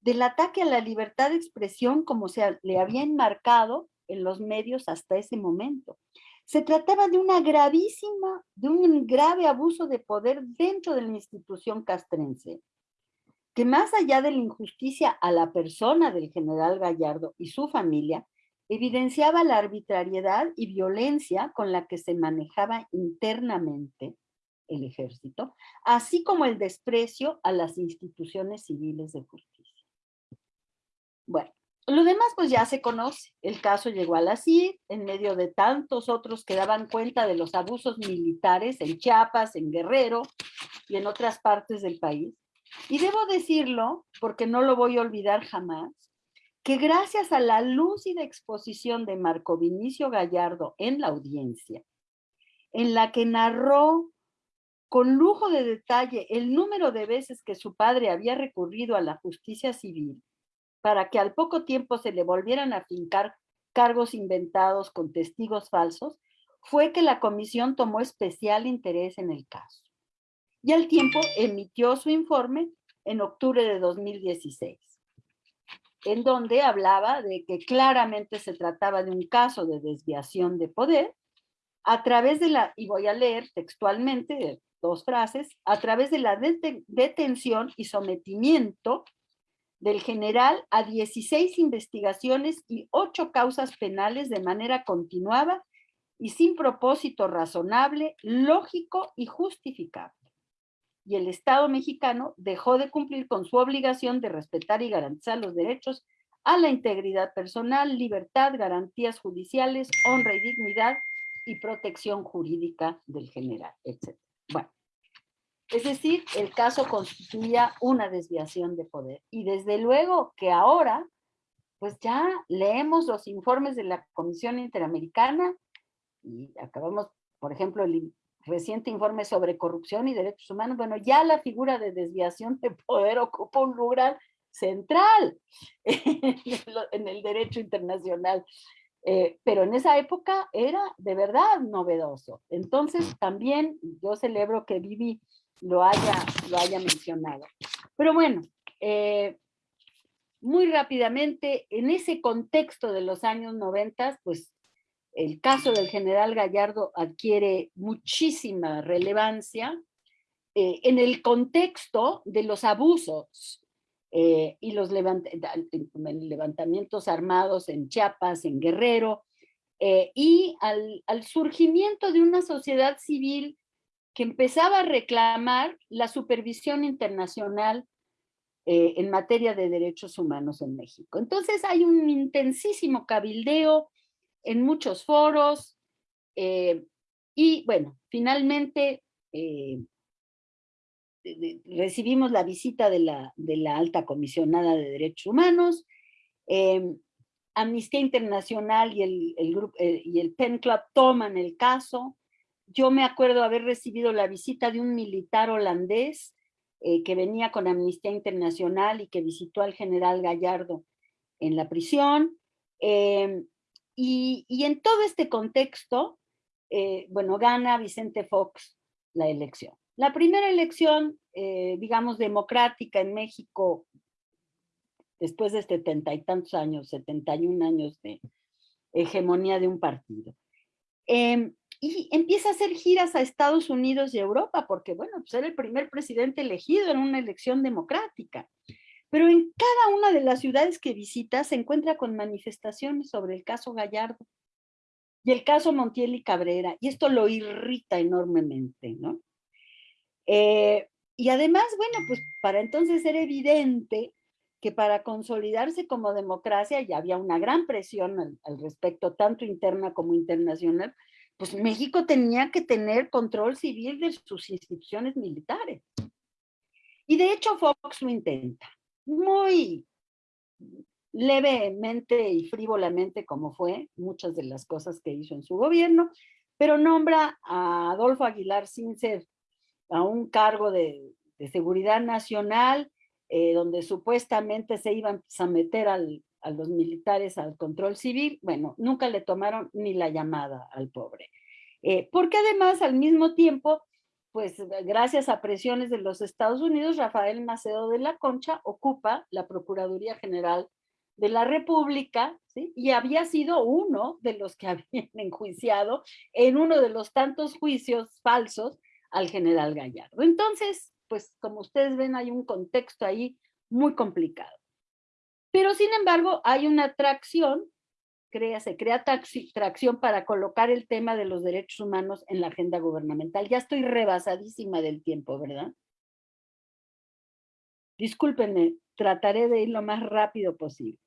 del ataque a la libertad de expresión como se le había enmarcado en los medios hasta ese momento. Se trataba de una gravísima, de un grave abuso de poder dentro de la institución castrense, que más allá de la injusticia a la persona del general Gallardo y su familia, evidenciaba la arbitrariedad y violencia con la que se manejaba internamente el ejército, así como el desprecio a las instituciones civiles de justicia. Bueno, lo demás pues ya se conoce. El caso llegó a la en medio de tantos otros que daban cuenta de los abusos militares en Chiapas, en Guerrero y en otras partes del país. Y debo decirlo, porque no lo voy a olvidar jamás, que gracias a la lúcida exposición de Marco Vinicio Gallardo en la audiencia, en la que narró con lujo de detalle el número de veces que su padre había recurrido a la justicia civil para que al poco tiempo se le volvieran a fincar cargos inventados con testigos falsos, fue que la comisión tomó especial interés en el caso. Y al tiempo emitió su informe en octubre de 2016, en donde hablaba de que claramente se trataba de un caso de desviación de poder a través de la, y voy a leer textualmente dos frases, a través de la detención y sometimiento del general a 16 investigaciones y 8 causas penales de manera continuada y sin propósito razonable, lógico y justificable. Y el Estado mexicano dejó de cumplir con su obligación de respetar y garantizar los derechos a la integridad personal, libertad, garantías judiciales, honra y dignidad y protección jurídica del general, etc. Bueno, es decir, el caso constituía una desviación de poder. Y desde luego que ahora, pues ya leemos los informes de la Comisión Interamericana y acabamos, por ejemplo, el reciente informe sobre corrupción y derechos humanos. Bueno, ya la figura de desviación de poder ocupa un lugar central en el derecho internacional. Eh, pero en esa época era de verdad novedoso. Entonces también yo celebro que Vivi lo haya, lo haya mencionado. Pero bueno, eh, muy rápidamente, en ese contexto de los años 90, pues el caso del general Gallardo adquiere muchísima relevancia eh, en el contexto de los abusos eh, y los levantamientos armados en Chiapas, en Guerrero, y al, surgimiento de una sociedad civil que empezaba a reclamar la supervisión internacional eh, en materia de derechos humanos en México. Entonces hay un intensísimo cabildeo en muchos foros eh, y bueno, finalmente eh, recibimos la visita de la, de la alta comisionada de derechos humanos, Amnistía Internacional y el, el, grupo, y el PEN Club toman el caso, yo me acuerdo haber recibido la visita de un militar holandés eh, que venía con Amnistía Internacional y que visitó al general Gallardo en la prisión. Em, y, en todo este contexto, eh, bueno, gana Vicente Fox la elección. La primera elección, eh, digamos, democrática en México, después de setenta y tantos años, 71 años de hegemonía de un partido. Em, y empieza a hacer giras a Estados Unidos y Europa, porque bueno, pues era el primer presidente elegido en una elección democrática. Pero en cada una de las ciudades que visita se encuentra con manifestaciones sobre el caso Gallardo y el caso Montiel y Cabrera, y esto lo irrita enormemente, ¿no? Eh, y además, bueno, pues para entonces era evidente que para consolidarse como democracia, ya había una gran presión al, al, respecto, tanto interna como internacional, pues México tenía que tener control civil de sus instituciones militares. Y de hecho Fox lo intenta, muy levemente y frívolamente como fue muchas de las cosas que hizo en su gobierno, pero nombra a Adolfo Aguilar Sincer a un cargo de, seguridad nacional, eh, donde supuestamente se iban a meter al, a los militares al control civil, bueno, nunca le tomaron ni la llamada al pobre. Eh, porque además, al mismo tiempo, pues gracias a presiones de los Estados Unidos, Rafael Macedo de la Concha ocupa la Procuraduría General de la República, y había sido uno de los que habían enjuiciado en uno de los tantos juicios falsos al general Gallardo. Entonces, pues como ustedes ven, hay un contexto ahí muy complicado. Pero sin embargo, hay una tracción, crea, se crea tracción para colocar el tema de los derechos humanos en la agenda gubernamental. Ya estoy rebasadísima del tiempo, ¿verdad? Discúlpenme, trataré de ir lo más rápido posible.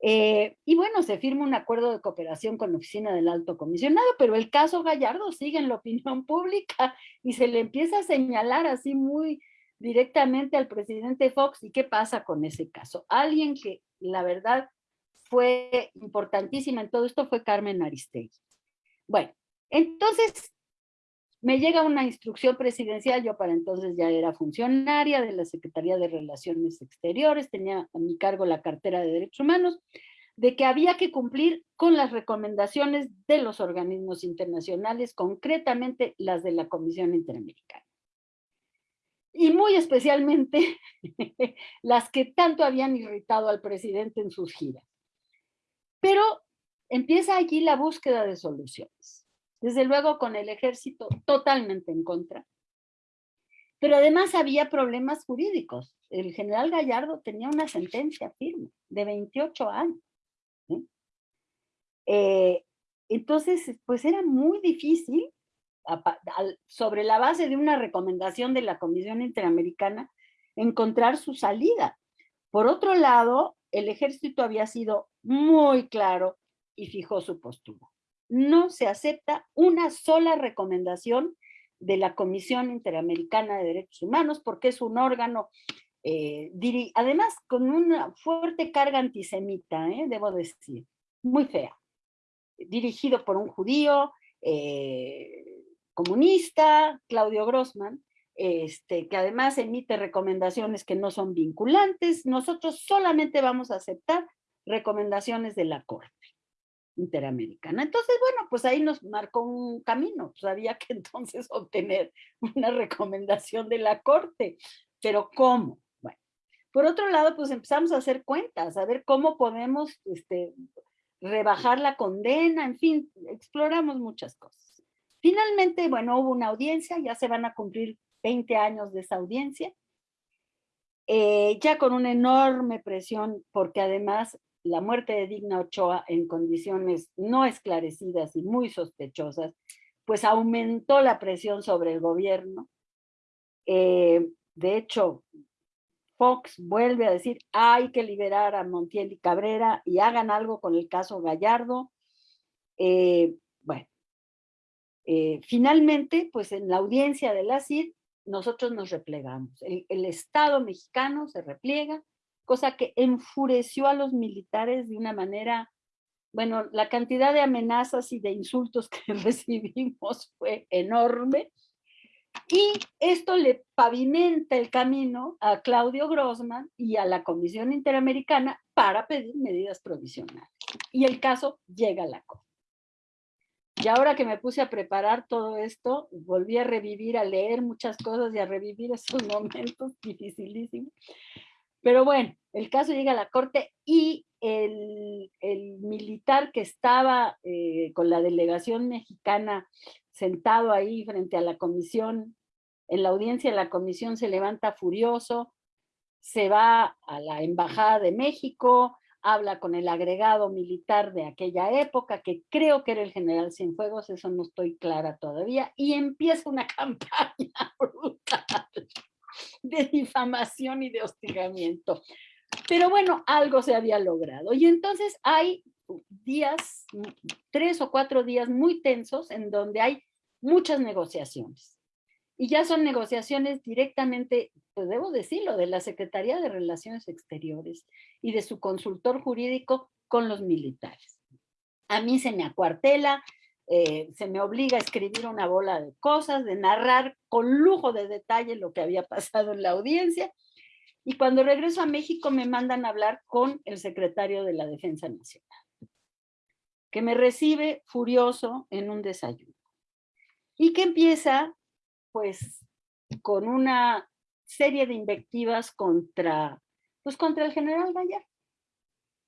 Eh, y bueno, se firma un acuerdo de cooperación con la Oficina del Alto Comisionado, pero el caso Gallardo sigue en la opinión pública y se le empieza a señalar así muy directamente al presidente Fox. ¿Y qué pasa con ese caso? Alguien que la verdad fue importantísima en todo esto fue Carmen Aristegui. Bueno, entonces me llega una instrucción presidencial, yo para entonces ya era funcionaria de la Secretaría de Relaciones Exteriores, tenía a mi cargo la cartera de Derechos Humanos, de que había que cumplir con las recomendaciones de los organismos internacionales, concretamente las de la Comisión Interamericana. Y muy especialmente las que tanto habían irritado al presidente en sus giras. Pero empieza allí la búsqueda de soluciones desde luego con el ejército totalmente en contra. Pero además había problemas jurídicos. El general Gallardo tenía una sentencia firme de 28 años. Eh, entonces, pues era muy difícil, sobre la base de una recomendación de la Comisión Interamericana, encontrar su salida. Por otro lado, el ejército había sido muy claro y fijó su postura no se acepta una sola recomendación de la Comisión Interamericana de Derechos Humanos porque es un órgano, eh, además con una fuerte carga antisemita, eh, debo decir, muy fea, dirigido por un judío eh, comunista, Claudio Grossman, este, que además emite recomendaciones que no son vinculantes, nosotros solamente vamos a aceptar recomendaciones de la Corte interamericana. Entonces, bueno, pues ahí nos marcó un camino, pues había que entonces obtener una recomendación de la Corte, pero ¿cómo? Bueno, por otro lado, pues empezamos a hacer cuentas, a ver cómo podemos este, rebajar la condena, en fin, exploramos muchas cosas. Finalmente, bueno, hubo una audiencia, ya se van a cumplir 20 años de esa audiencia, eh, ya con una enorme presión, porque además la muerte de Digna Ochoa en condiciones no esclarecidas y muy sospechosas, pues aumentó la presión sobre el gobierno. Eh, de hecho, Fox vuelve a decir, hay que liberar a Montiel y Cabrera y hagan algo con el caso Gallardo. Eh, bueno, eh, finalmente, pues en la audiencia de la CID, nosotros nos replegamos. el Estado mexicano se repliega, cosa que enfureció a los militares de una manera, bueno, la cantidad de amenazas y de insultos que recibimos fue enorme, y esto le pavimenta el camino a Claudio Grossman y a la Comisión Interamericana para pedir medidas provisionales. Y el caso llega a la Corte. Y ahora que me puse a preparar todo esto, volví a revivir, a leer muchas cosas y a revivir esos momentos dificilísimos. Pero bueno, el caso llega a la corte y el, militar que estaba eh, con la delegación mexicana sentado ahí frente a la comisión, en la audiencia la comisión se levanta furioso, se va a la embajada de México, habla con el agregado militar de aquella época, que creo que era el general Cienfuegos, eso no estoy clara todavía, y empieza una campaña brutal de difamación y de hostigamiento. Pero bueno, algo se había logrado. Y entonces hay días, tres o cuatro días muy tensos en donde hay muchas negociaciones. Y ya son negociaciones directamente, pues debo decirlo, de la Secretaría de Relaciones Exteriores y de su consultor jurídico con los militares. A mí se me acuartela, eh, se me obliga a escribir una bola de cosas, de narrar con lujo de detalle lo que había pasado en la audiencia. Y cuando regreso a México me mandan a hablar con el secretario de la Defensa Nacional, que me recibe furioso en un desayuno. Y que empieza, pues, con una serie de invectivas contra, pues, contra el general Gallardo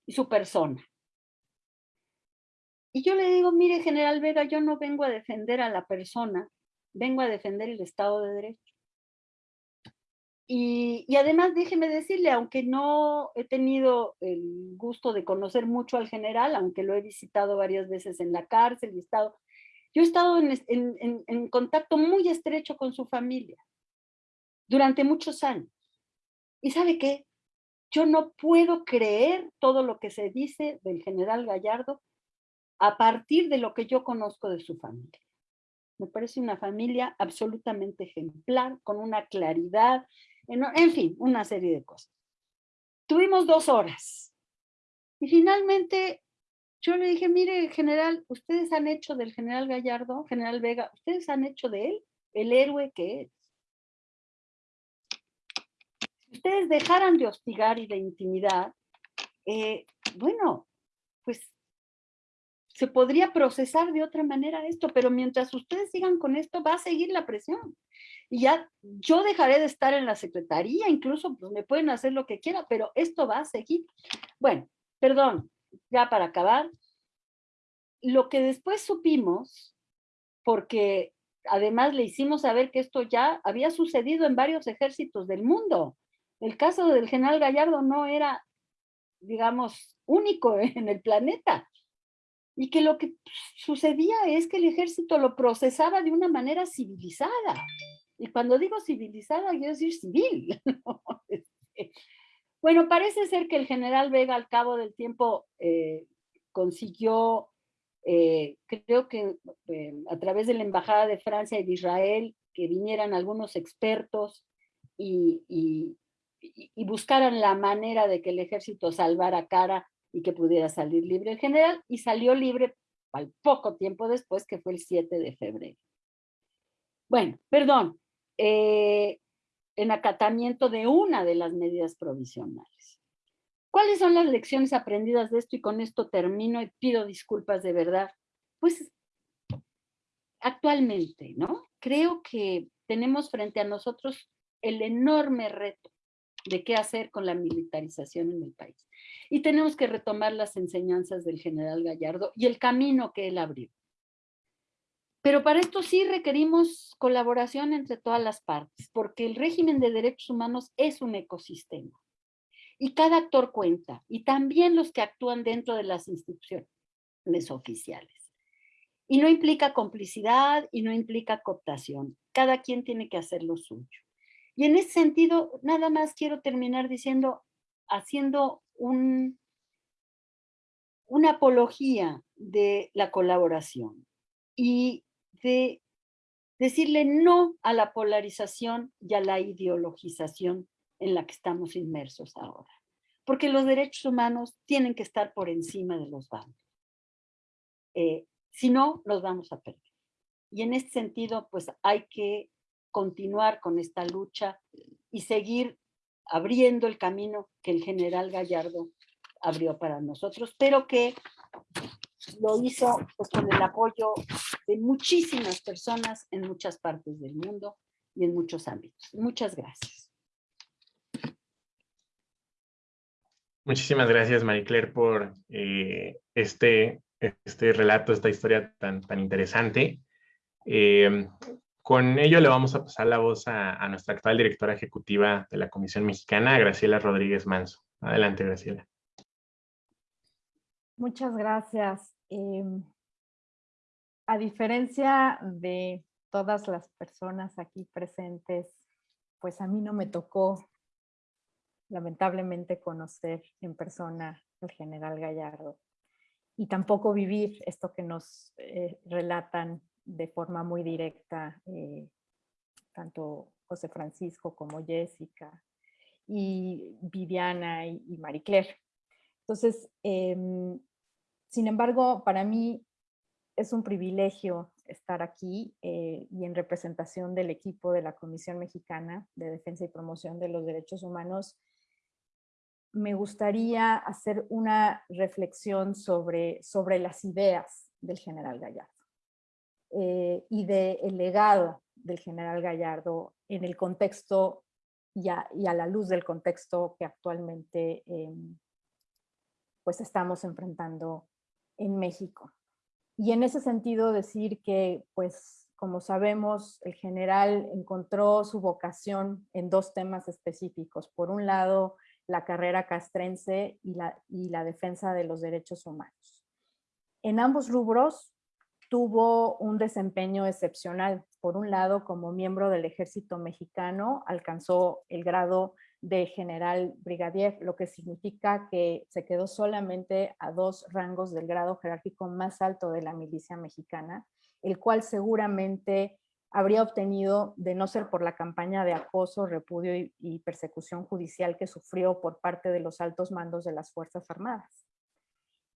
y su persona. Y yo le digo, mire, general Vega, yo no vengo a defender a la persona, vengo a defender el Estado de Derecho. Y, además déjeme decirle, aunque no he tenido el gusto de conocer mucho al general, aunque lo he visitado varias veces en la cárcel y estado, yo he estado en, en, en contacto muy estrecho con su familia durante muchos años. ¿Y sabe qué? Yo no puedo creer todo lo que se dice del general Gallardo a partir de lo que yo conozco de su familia. Me parece una familia absolutamente ejemplar, con una claridad, en, fin, una serie de cosas. Tuvimos dos horas. Y finalmente yo le dije, mire, general, ustedes han hecho del general Gallardo, general Vega, ustedes han hecho de él el héroe que es. Si ustedes dejaran de hostigar y de intimidad, eh, bueno, pues se podría procesar de otra manera esto, pero mientras ustedes sigan con esto, va a seguir la presión. Y ya yo dejaré de estar en la secretaría, incluso pues, me pueden hacer lo que quiera, pero esto va a seguir. Bueno, perdón, ya para acabar, lo que después supimos, porque además le hicimos saber que esto ya había sucedido en varios ejércitos del mundo. El caso del general Gallardo no era, digamos, único en el planeta y que lo que sucedía es que el ejército lo procesaba de una manera civilizada. Y cuando digo civilizada, quiero decir civil. Este, bueno, parece ser que el general Vega al cabo del tiempo eh, consiguió, eh, creo que eh, a través de la Embajada de Francia y de Israel, que vinieran algunos expertos y, y, y buscaran la manera de que el ejército salvara cara y que pudiera salir libre el general, y salió libre al poco tiempo después, que fue el 7 de febrero. Bueno, perdón, eh, en acatamiento de una de las medidas provisionales. ¿Cuáles son las lecciones aprendidas de esto? Y con esto termino y pido disculpas de verdad. Pues actualmente, ¿no? Creo que tenemos frente a nosotros el enorme reto de qué hacer con la militarización en el país y tenemos que retomar las enseñanzas del general Gallardo y el camino que él abrió. Pero para esto sí requerimos colaboración entre todas las partes, porque el régimen de derechos humanos es un ecosistema. Y cada actor cuenta, y también los que actúan dentro de las instituciones oficiales. Y no implica complicidad y no implica cooptación. Cada quien tiene que hacer lo suyo. Y en ese sentido, nada más quiero terminar diciendo, haciendo una apología de la colaboración y de decirle no a la polarización y a la ideologización en la que estamos inmersos ahora. Porque los derechos humanos tienen que estar por encima de los bandos. Eh, si no, los vamos a perder. Y en este sentido, pues hay que continuar con esta lucha y seguir abriendo el camino que el general Gallardo abrió para nosotros, pero que lo hizo pues, con el apoyo de muchísimas personas en muchas partes del mundo y en muchos ámbitos. Muchas gracias. Muchísimas gracias, Marie Claire, por eh, este, este relato, esta historia tan, tan interesante. Eh, con ello le vamos a pasar la voz a, nuestra actual directora ejecutiva de la Comisión Mexicana, Graciela Rodríguez Manso. Adelante, Graciela. Muchas gracias. Em, a diferencia de todas las personas aquí presentes pues a mí no me tocó lamentablemente conocer en persona al general Gallardo y tampoco vivir esto que nos eh, relatan de forma muy directa eh, tanto José Francisco como Jessica y Viviana y, y Marie Claire. Entonces, em, sin embargo, para mí es un privilegio estar aquí eh, y en representación del equipo de la Comisión Mexicana de Defensa y Promoción de los Derechos Humanos. Me gustaría hacer una reflexión sobre, sobre las ideas del general Gallardo eh, y del legado del general Gallardo en el contexto y a, y a la luz del contexto que actualmente em, pues estamos enfrentando en México. Y en ese sentido decir que, pues, como sabemos, el general encontró su vocación en dos temas específicos. Por un lado, la carrera castrense y la, y la defensa de los derechos humanos. En ambos rubros tuvo un desempeño excepcional. Por un lado, como miembro del ejército mexicano, alcanzó el grado de general brigadier, lo que significa que se quedó solamente a dos rangos del grado jerárquico más alto de la milicia mexicana, el cual seguramente habría obtenido de no ser por la campaña de acoso, repudio y, y persecución judicial que sufrió por parte de los altos mandos de las Fuerzas Armadas.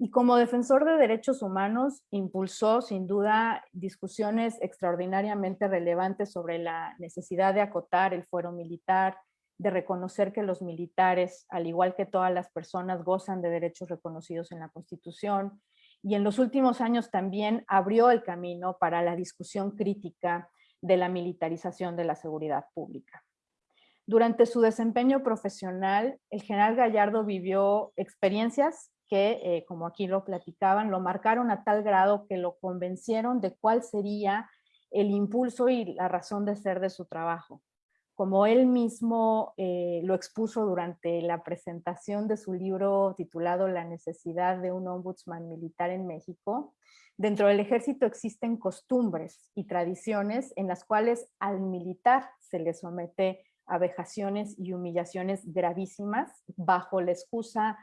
Y como defensor de derechos humanos, impulsó sin duda discusiones extraordinariamente relevantes sobre la necesidad de acotar el fuero militar, de reconocer que los militares, al igual que todas las personas, gozan de derechos reconocidos en la Constitución. Y en los últimos años también abrió el camino para la discusión crítica de la militarización de la seguridad pública. Durante su desempeño profesional, el general Gallardo vivió experiencias que, eh, como aquí lo platicaban, lo marcaron a tal grado que lo convencieron de cuál sería el impulso y la razón de ser de su trabajo. Como él mismo eh, lo expuso durante la presentación de su libro titulado La necesidad de un ombudsman militar en México, dentro del ejército existen costumbres y tradiciones en las cuales al militar se le somete a vejaciones y humillaciones gravísimas bajo la excusa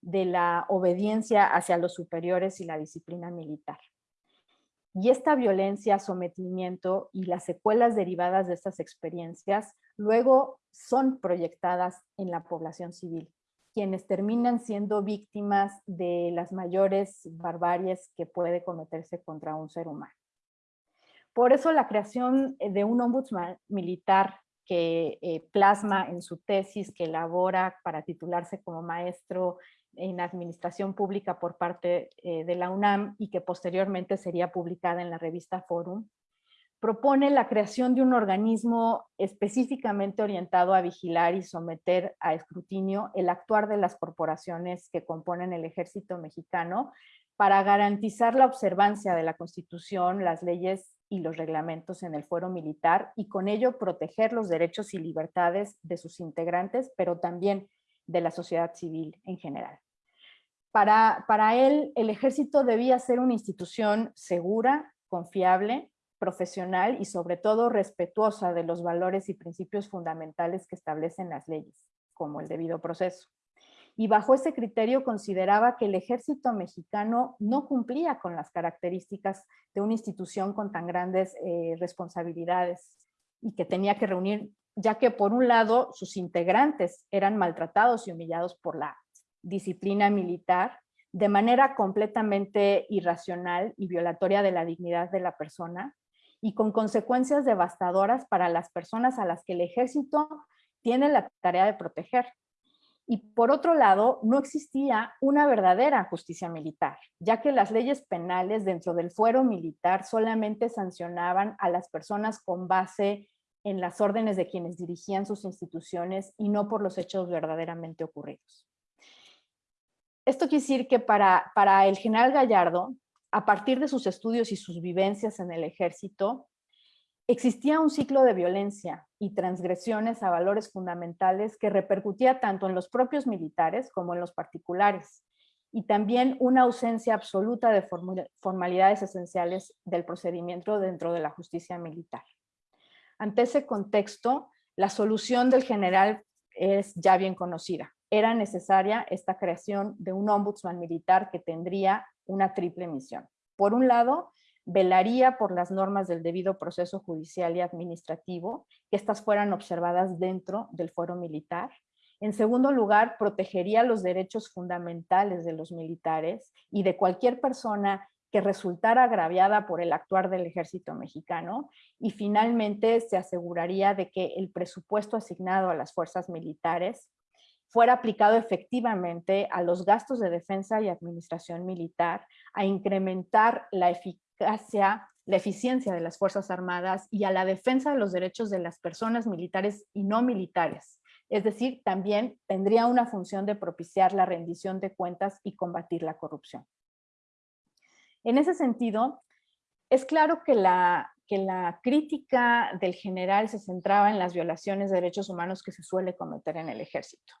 de la obediencia hacia los superiores y la disciplina militar. Y esta violencia, sometimiento y las secuelas derivadas de estas experiencias luego son proyectadas en la población civil, quienes terminan siendo víctimas de las mayores barbaries que puede cometerse contra un ser humano. Por eso la creación de un ombudsman militar que eh, plasma en su tesis, que elabora para titularse como maestro en administración pública por parte eh, de la UNAM y que posteriormente sería publicada en la revista Forum, propone la creación de un organismo específicamente orientado a vigilar y someter a escrutinio el actuar de las corporaciones que componen el ejército mexicano para garantizar la observancia de la Constitución, las leyes y los reglamentos en el fuero militar y con ello proteger los derechos y libertades de sus integrantes, pero también de la sociedad civil en general. Para, él, el ejército debía ser una institución segura, confiable, profesional y sobre todo respetuosa de los valores y principios fundamentales que establecen las leyes, como el debido proceso. Y bajo ese criterio consideraba que el ejército mexicano no cumplía con las características de una institución con tan grandes eh, responsabilidades y que tenía que reunir, ya que por un lado sus integrantes eran maltratados y humillados por la disciplina militar de manera completamente irracional y violatoria de la dignidad de la persona y con consecuencias devastadoras para las personas a las que el ejército tiene la tarea de proteger. Y por otro lado, no existía una verdadera justicia militar, ya que las leyes penales dentro del fuero militar solamente sancionaban a las personas con base en las órdenes de quienes dirigían sus instituciones y no por los hechos verdaderamente ocurridos. Esto quiere decir que para, para el general Gallardo, a partir de sus estudios y sus vivencias en el ejército, existía un ciclo de violencia y transgresiones a valores fundamentales que repercutía tanto en los propios militares como en los particulares, y también una ausencia absoluta de formalidades esenciales del procedimiento dentro de la justicia militar. Ante ese contexto, La solución del general es ya bien conocida. Era necesaria esta creación de un ombudsman militar que tendría una triple misión. Por un lado, velaría por las normas del debido proceso judicial y administrativo, que éstas fueran observadas dentro del fuero militar. En segundo lugar, protegería los derechos fundamentales de los militares y de cualquier persona que resultara agraviada por el actuar del ejército mexicano y finalmente se aseguraría de que el presupuesto asignado a las fuerzas militares fuera aplicado efectivamente a los gastos de defensa y administración militar, a incrementar la eficacia, la eficiencia de las Fuerzas Armadas y a la defensa de los derechos de las personas militares y no militares. Es decir, también tendría una función de propiciar la rendición de cuentas y combatir la corrupción. En ese sentido, es claro que la, que la crítica del general se centraba en las violaciones de derechos humanos que se suele cometer en el ejército.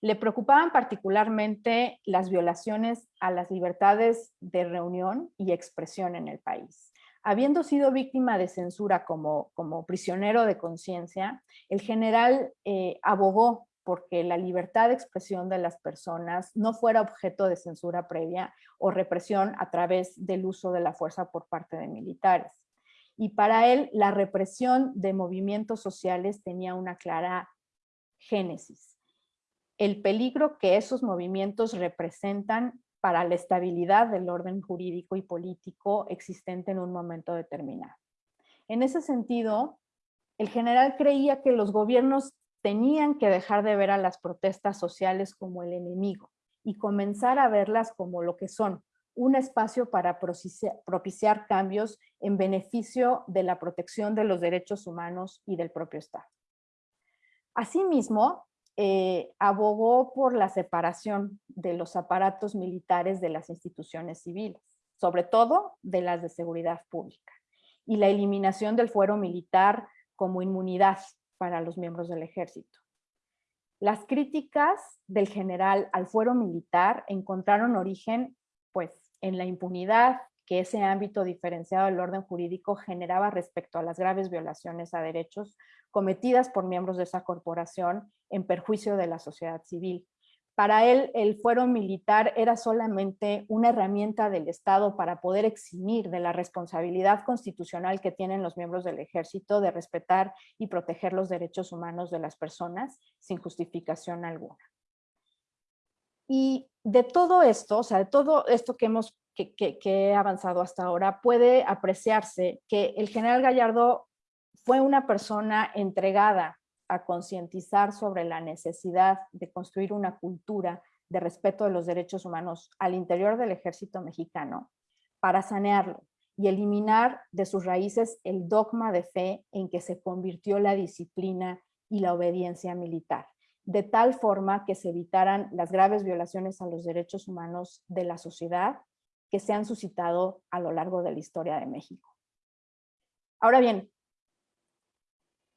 Le preocupaban particularmente las violaciones a las libertades de reunión y expresión en el país. Habiendo sido víctima de censura como, como prisionero de conciencia, el general eh, abogó porque la libertad de expresión de las personas no fuera objeto de censura previa o represión a través del uso de la fuerza por parte de militares. Y para él, la represión de movimientos sociales tenía una clara génesis. El peligro que esos movimientos representan para la estabilidad del orden jurídico y político existente en un momento determinado. En ese sentido, el general creía que los gobiernos tenían que dejar de ver a las protestas sociales como el enemigo y comenzar a verlas como lo que son, un espacio para propiciar cambios en beneficio de la protección de los derechos humanos y del propio Estado. Asimismo, eh, abogó por la separación de los aparatos militares de las instituciones civiles, sobre todo de las de seguridad pública, y la eliminación del fuero militar como inmunidad para los miembros del ejército. Las críticas del general al fuero militar encontraron origen pues, en la impunidad que ese ámbito diferenciado del orden jurídico generaba respecto a las graves violaciones a derechos cometidas por miembros de esa corporación en perjuicio de la sociedad civil, para él, el fuero militar era solamente una herramienta del Estado para poder eximir de la responsabilidad constitucional que tienen los miembros del ejército de respetar y proteger los derechos humanos de las personas sin justificación alguna. Y de todo esto, o sea, de todo esto que hemos que, que, he avanzado hasta ahora, puede apreciarse que el general Gallardo fue una persona entregada a concientizar sobre la necesidad de construir una cultura de respeto de los derechos humanos al interior del ejército mexicano para sanearlo y eliminar de sus raíces el dogma de fe en que se convirtió la disciplina y la obediencia militar, de tal forma que se evitaran las graves violaciones a los derechos humanos de la sociedad que se han suscitado a lo largo de la historia de México. Ahora bien,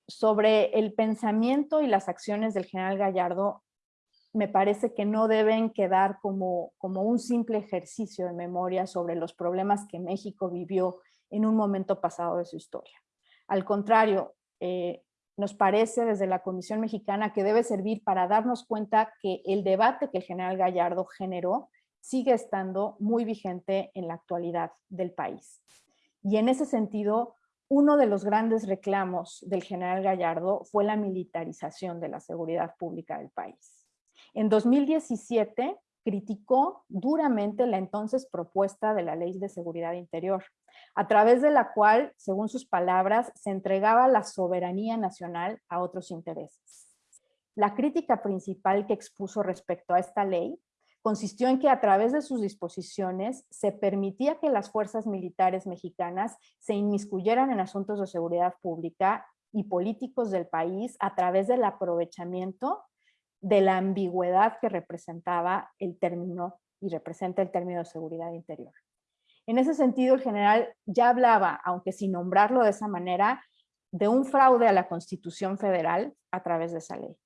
sobre el pensamiento y las acciones del general Gallardo, me parece que no deben quedar como, como un simple ejercicio de memoria sobre los problemas que México vivió en un momento pasado de su historia. Al contrario, eh, nos parece desde la Comisión Mexicana que debe servir para darnos cuenta que el debate que el general Gallardo generó sigue estando muy vigente en la actualidad del país. Y en ese sentido, uno de los grandes reclamos del general Gallardo fue la militarización de la seguridad pública del país. En 2017 criticó duramente la entonces propuesta de la Ley de Seguridad Interior, a través de la cual, según sus palabras, se entregaba la soberanía nacional a otros intereses. La crítica principal que expuso respecto a esta ley consistió en que a través de sus disposiciones se permitía que las fuerzas militares mexicanas se inmiscuyeran en asuntos de seguridad pública y políticos del país a través del aprovechamiento de la ambigüedad que representaba el término y representa el término de seguridad interior. En ese sentido, el general ya hablaba, aunque sin nombrarlo de esa manera, de un fraude a la Constitución Federal a través de esa ley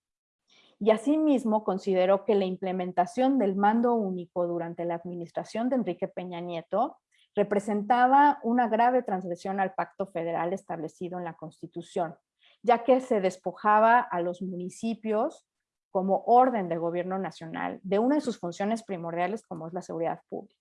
y asimismo consideró que la implementación del mando único durante la administración de Enrique Peña Nieto representaba una grave transgresión al pacto federal establecido en la Constitución ya que se despojaba a los municipios como orden de gobierno nacional de una de sus funciones primordiales como es la seguridad pública.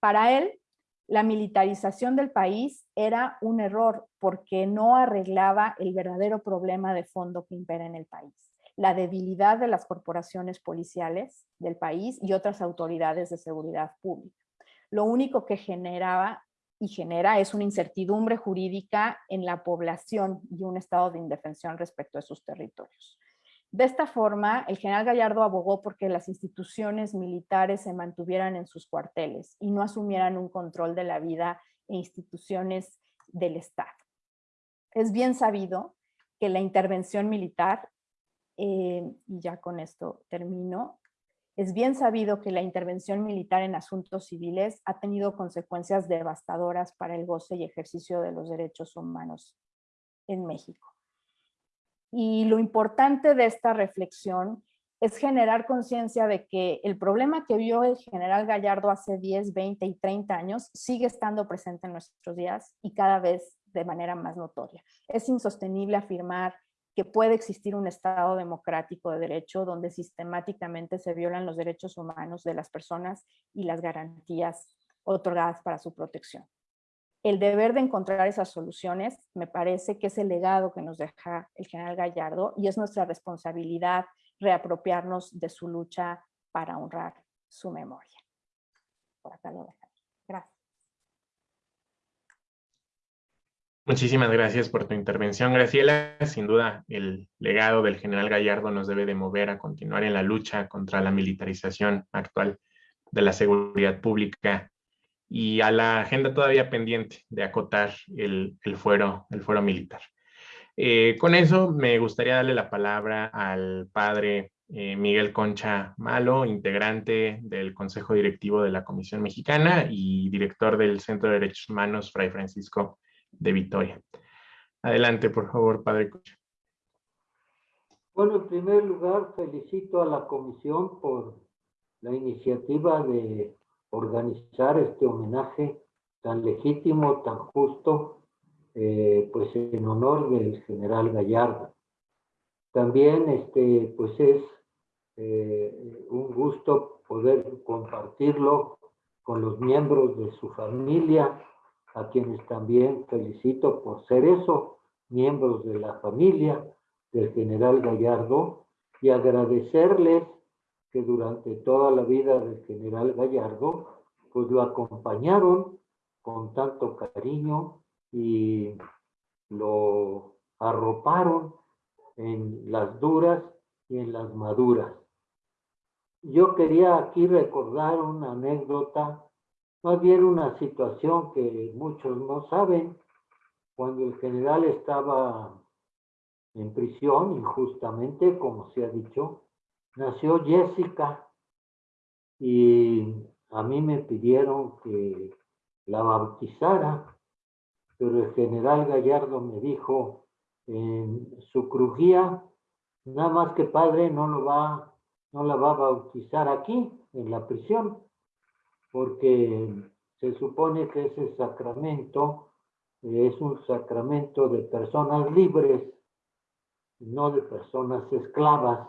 Para él, la militarización del país era un error porque no arreglaba el verdadero problema de fondo que impera en el país, la debilidad de las corporaciones policiales del país y otras autoridades de seguridad pública. Lo único que generaba y genera es una incertidumbre jurídica en la población y un estado de indefensión respecto a sus territorios. De esta forma, el general Gallardo abogó porque las instituciones militares se mantuvieran en sus cuarteles y no asumieran un control de la vida e instituciones del Estado. Es bien sabido que la intervención militar, eh, y ya con esto termino, es bien sabido que la intervención militar en asuntos civiles ha tenido consecuencias devastadoras para el goce y ejercicio de los derechos humanos en México. Y lo importante de esta reflexión es generar conciencia de que el problema que vio el general Gallardo hace 10, 20 y 30 años sigue estando presente en nuestros días y cada vez de manera más notoria. Es insostenible afirmar que puede existir un Estado democrático de derecho donde sistemáticamente se violan los derechos humanos de las personas y las garantías otorgadas para su protección. El deber de encontrar esas soluciones me parece que es el legado que nos deja el general Gallardo y es nuestra responsabilidad reapropiarnos de su lucha para honrar su memoria. Por acá lo Gracias. Muchísimas gracias por tu intervención, Graciela. Sin duda, el legado del general Gallardo nos debe de mover a continuar en la lucha contra la militarización actual de la seguridad pública y a la agenda todavía pendiente de acotar el, fuero, el fuero militar. Eh, con eso me gustaría darle la palabra al padre eh, Miguel Concha Malo, integrante del Consejo Directivo de la Comisión Mexicana y director del Centro de Derechos Humanos Fray Francisco de Vitoria. Adelante, por favor, Padre Cocha. Bueno, en primer lugar, felicito a la comisión por la iniciativa de organizar este homenaje tan legítimo, tan justo, eh, pues en honor del general Gallardo. También, este, pues es eh, un gusto poder compartirlo con los miembros de su familia, a quienes también felicito por ser eso, miembros de la familia del general Gallardo, y agradecerles que durante toda la vida del general Gallardo, pues lo acompañaron con tanto cariño y lo arroparon en las duras y en las maduras. Yo quería aquí recordar una anécdota más bien una situación que muchos no saben. Cuando el general estaba en prisión, injustamente, como se ha dicho, nació Jessica y a mí me pidieron que la bautizara, pero el general Gallardo me dijo en su crujía, nada más que padre no lo va, no la va a bautizar aquí, en la prisión, porque se supone que ese sacramento es un sacramento de personas libres, no de personas esclavas.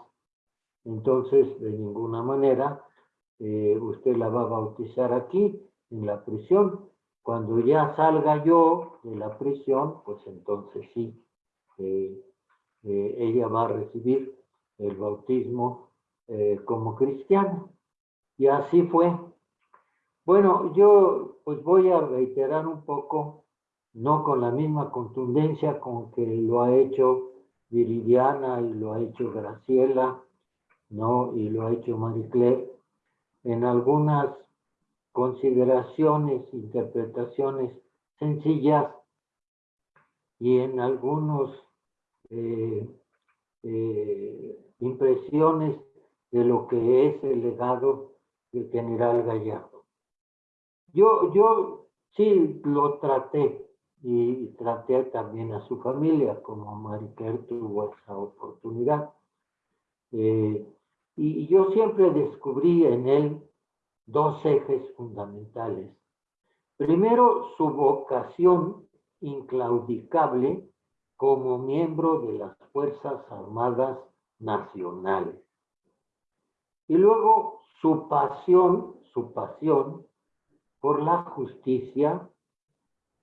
Entonces, de ninguna manera, eh, usted la va a bautizar aquí, en la prisión. Cuando ya salga yo de la prisión, pues entonces sí, eh, eh, ella va a recibir el bautismo como cristiana. Y así fue. Bueno, yo pues voy a reiterar un poco, no con la misma contundencia con que lo ha hecho Viridiana y lo ha hecho Graciela, ¿no? Y lo ha hecho Marie en algunas consideraciones, interpretaciones sencillas y en algunos eh, eh, impresiones de lo que es el legado del general Gallardo. Yo, yo sí lo traté y traté también a su familia, como Mariquer tuvo esa oportunidad. Eh, y yo siempre descubrí en él dos ejes fundamentales. Primero, su vocación inclaudicable como miembro de las Fuerzas Armadas Nacionales. Y luego su pasión, su pasión por la justicia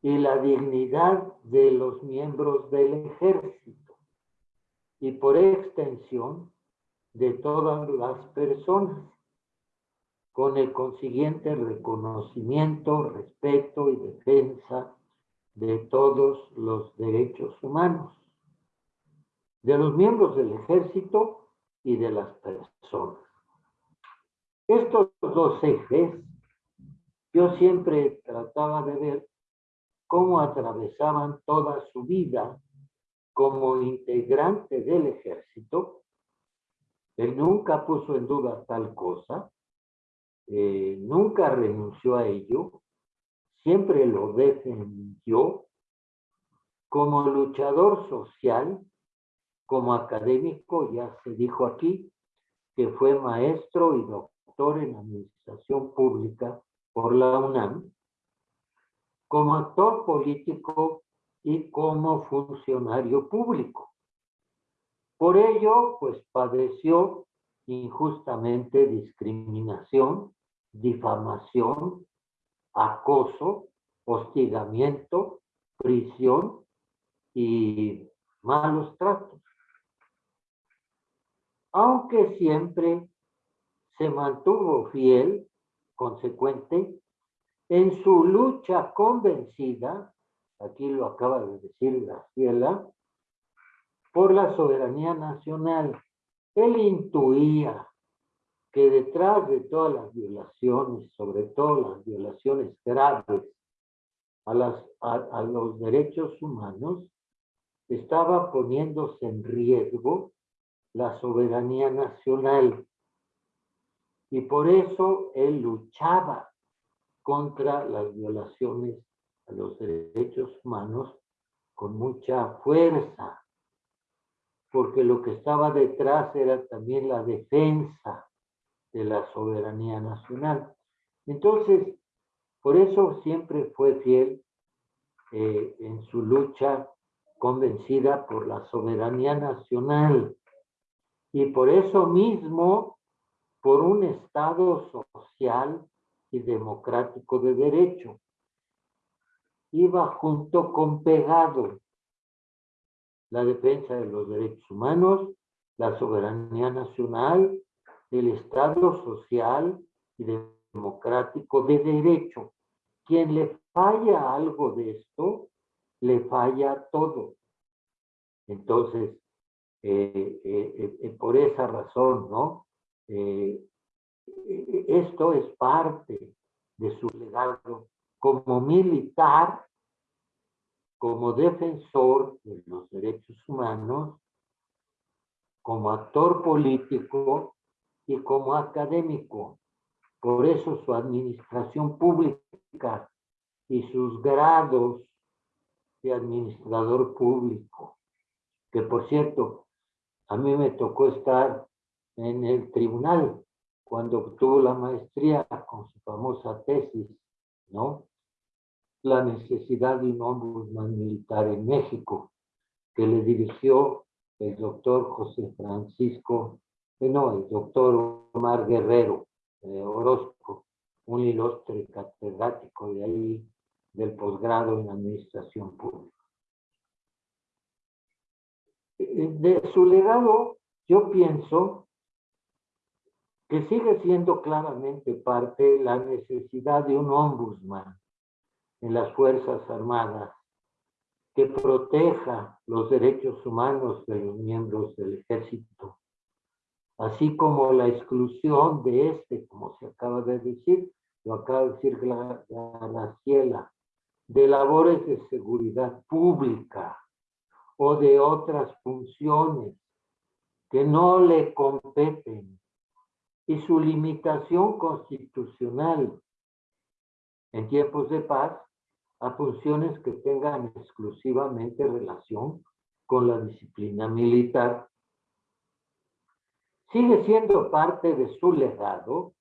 y la dignidad de los miembros del ejército y por extensión de todas las personas con el consiguiente reconocimiento, respeto y defensa de todos los derechos humanos, de los miembros del ejército y de las personas. Estos dos ejes, yo siempre trataba de ver cómo atravesaban toda su vida como integrante del ejército. Él nunca puso en duda tal cosa, eh, nunca renunció a ello, siempre lo defendió como luchador social, como académico, ya se dijo aquí, que fue maestro y doctor en administración pública por la UNAM, como actor político y como funcionario público. Por ello, pues padeció injustamente discriminación, difamación, acoso, hostigamiento, prisión y malos tratos. Aunque siempre se mantuvo fiel, consecuente, en su lucha convencida, aquí lo acaba de decir Graciela, por la soberanía nacional. Él intuía que detrás de todas las violaciones, sobre todo las violaciones graves a, las, a, los derechos humanos, estaba poniéndose en riesgo la soberanía nacional. Y por eso él luchaba contra las violaciones a los derechos humanos con mucha fuerza, porque lo que estaba detrás era también la defensa de la soberanía nacional. Entonces, por eso siempre fue fiel eh, en su lucha convencida por la soberanía nacional. Y por eso mismo, por un Estado social y democrático de derecho. Iba junto con pegado la defensa de los derechos humanos, la soberanía nacional el Estado social y democrático de derecho. Quien le falla algo de esto, le falla todo. Entonces, eh, eh, eh, por esa razón, ¿no? Esto es parte de su legado como militar, como defensor de los derechos humanos, como actor político y como académico. Por eso su administración pública y sus grados de administrador público, que por cierto, a mí me tocó estar en el tribunal cuando obtuvo la maestría con su famosa tesis, ¿no? La necesidad de un ombudsman militar en México, que le dirigió el doctor José Francisco no, el doctor Omar Guerrero eh, Orozco, un ilustre catedrático de ahí del posgrado en administración pública. Eh, de su legado, yo pienso que sigue siendo claramente parte la necesidad de un ombudsman en las Fuerzas Armadas que proteja los derechos humanos de los miembros del ejército así como la exclusión de este, como se acaba de decir, lo acaba de decir Graciela, de labores de seguridad pública o de otras funciones que no le competen y su limitación constitucional en tiempos de paz a funciones que tengan exclusivamente relación con la disciplina militar. Sigue siendo parte de su legado,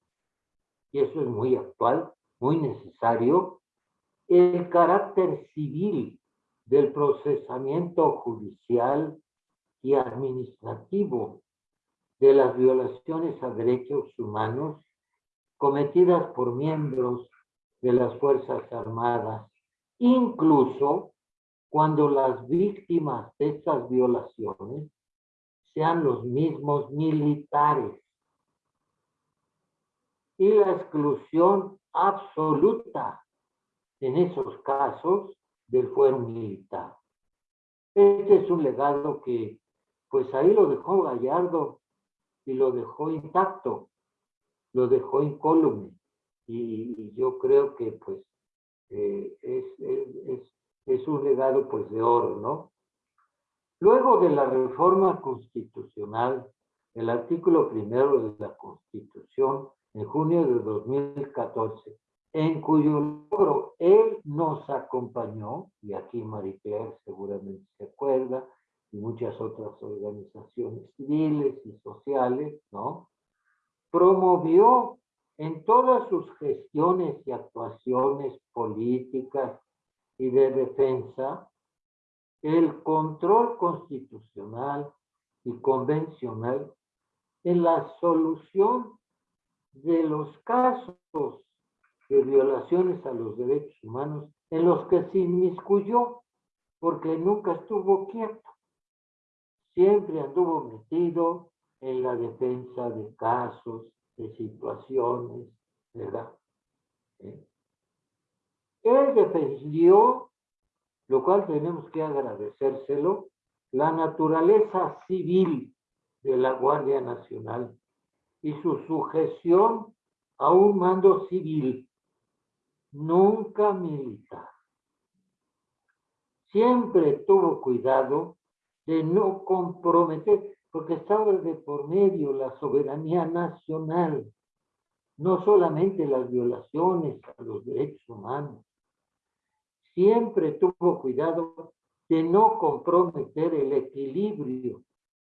y eso es muy actual, muy necesario, el carácter civil del procesamiento judicial y administrativo de las violaciones a derechos humanos cometidas por miembros de las Fuerzas Armadas, incluso cuando las víctimas de estas violaciones sean los mismos militares. Y la exclusión absoluta en esos casos del fuero militar. Este es un legado que, pues ahí lo dejó Gallardo y lo dejó intacto, lo dejó incólume. Y, yo creo que, pues, eh, es, es, es un legado, pues, de oro, ¿no? Luego de la reforma constitucional, el artículo primero de la Constitución, en junio de 2014, en cuyo logro él nos acompañó, y aquí Marie seguramente se acuerda, y muchas otras organizaciones civiles y sociales, ¿no? Promovió en todas sus gestiones y actuaciones políticas y de defensa el control constitucional y convencional en la solución de los casos de violaciones a los derechos humanos en los que se inmiscuyó, porque nunca estuvo quieto. Siempre anduvo metido en la defensa de casos, de situaciones, ¿verdad? ¿Eh? Él defendió, lo cual tenemos que agradecérselo, la naturaleza civil de la Guardia Nacional y su sujeción a un mando civil nunca militar. Siempre tuvo cuidado de no comprometer, porque estaba de por medio la soberanía nacional, no solamente las violaciones a los derechos humanos. Siempre tuvo cuidado de no comprometer el equilibrio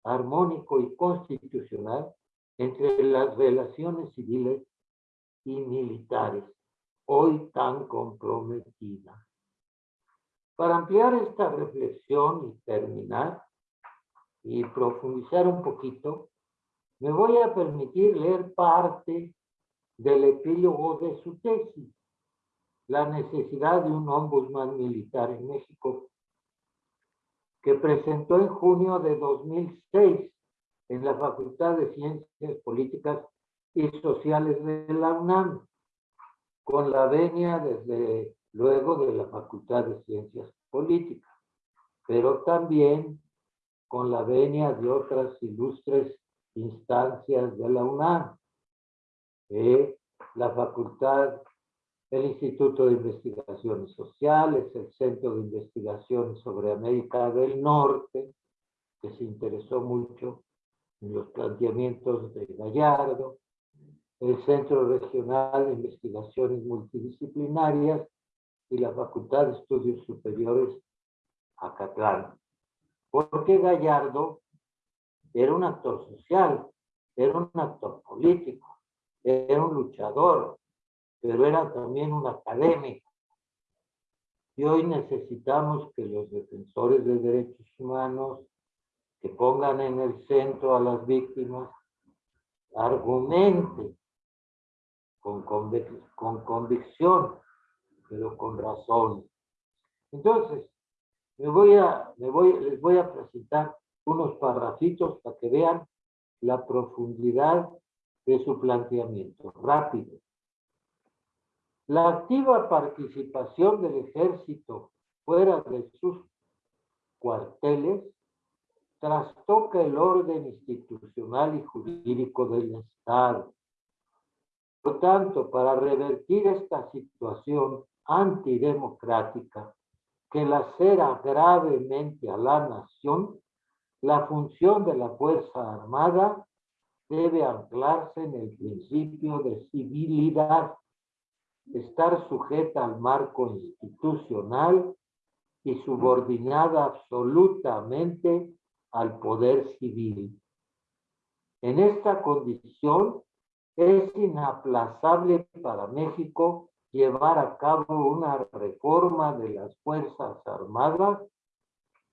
armónico y constitucional entre las relaciones civiles y militares hoy tan comprometida. Para ampliar esta reflexión y terminar y profundizar un poquito, me voy a permitir leer parte del epílogo de su tesis, La necesidad de un ombudsman militar en México, que presentó en junio de 2006 en la Facultad de Ciencias Políticas y Sociales de la UNAM con la venia desde luego de la Facultad de Ciencias Políticas, pero también con la venia de otras ilustres instancias de la UNAM, eh, la Facultad, el Instituto de Investigaciones Sociales, el Centro de Investigaciones sobre América del Norte, que se interesó mucho en los planteamientos de Gallardo, el Centro Regional de Investigaciones Multidisciplinarias y la Facultad de Estudios Superiores Acatlán. Porque Gallardo era un actor social, era un actor político, era un luchador, pero era también un académico. Y hoy necesitamos que los defensores de derechos humanos, que pongan en el centro a las víctimas, argumenten con, con convicción, pero con razón. Entonces, me voy a, me voy, les voy a presentar unos parrafitos para que vean la profundidad de su planteamiento. Rápido. La activa participación del ejército fuera de sus cuarteles trastoca el orden institucional y jurídico del Estado por tanto, para revertir esta situación antidemocrática que lacera gravemente a la nación, la función de la Fuerza Armada debe anclarse en el principio de civilidad, estar sujeta al marco institucional y subordinada absolutamente al poder civil. En esta condición, es inaplazable para México llevar a cabo una reforma de las Fuerzas Armadas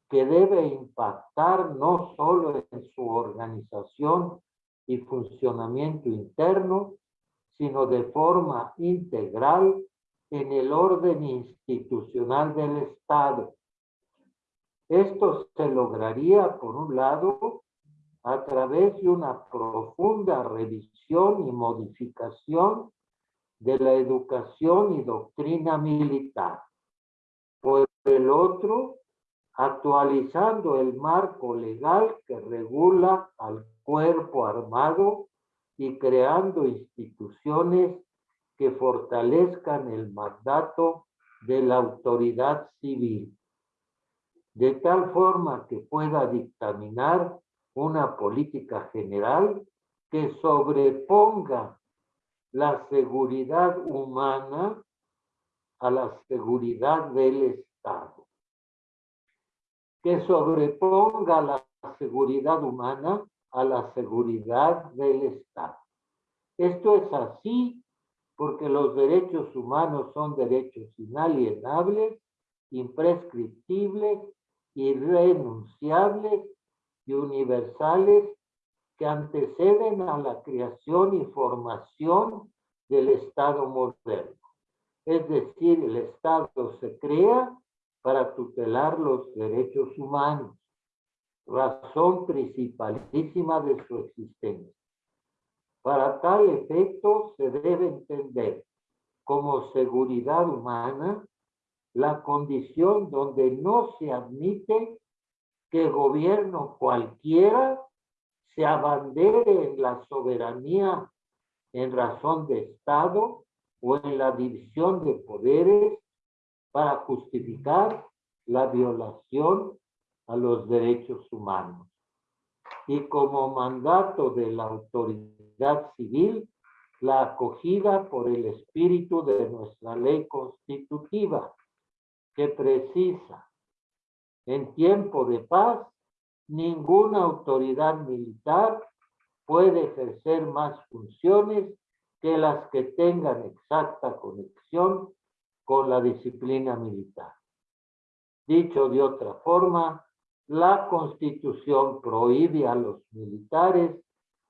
que debe impactar no solo en su organización y funcionamiento interno, sino de forma integral en el orden institucional del Estado. Esto se lograría, por un lado, a través de una profunda revisión y modificación de la educación y doctrina militar. Por el otro, actualizando el marco legal que regula al cuerpo armado y creando instituciones que fortalezcan el mandato de la autoridad civil, de tal forma que pueda dictaminar una política general que sobreponga la seguridad humana a la seguridad del Estado. Que sobreponga la seguridad humana a la seguridad del Estado. Esto es así porque los derechos humanos son derechos inalienables, imprescriptibles, irrenunciables y universales que anteceden a la creación y formación del Estado moderno. Es decir, el Estado se crea para tutelar los derechos humanos, razón principalísima de su existencia. Para tal efecto se debe entender como seguridad humana la condición donde no se admite que gobierno cualquiera se abandere en la soberanía en razón de Estado o en la división de poderes para justificar la violación a los derechos humanos. Y como mandato de la autoridad civil, la acogida por el espíritu de nuestra ley constitutiva, que precisa, en tiempo de paz, ninguna autoridad militar puede ejercer más funciones que las que tengan exacta conexión con la disciplina militar. Dicho de otra forma, la Constitución prohíbe a los militares,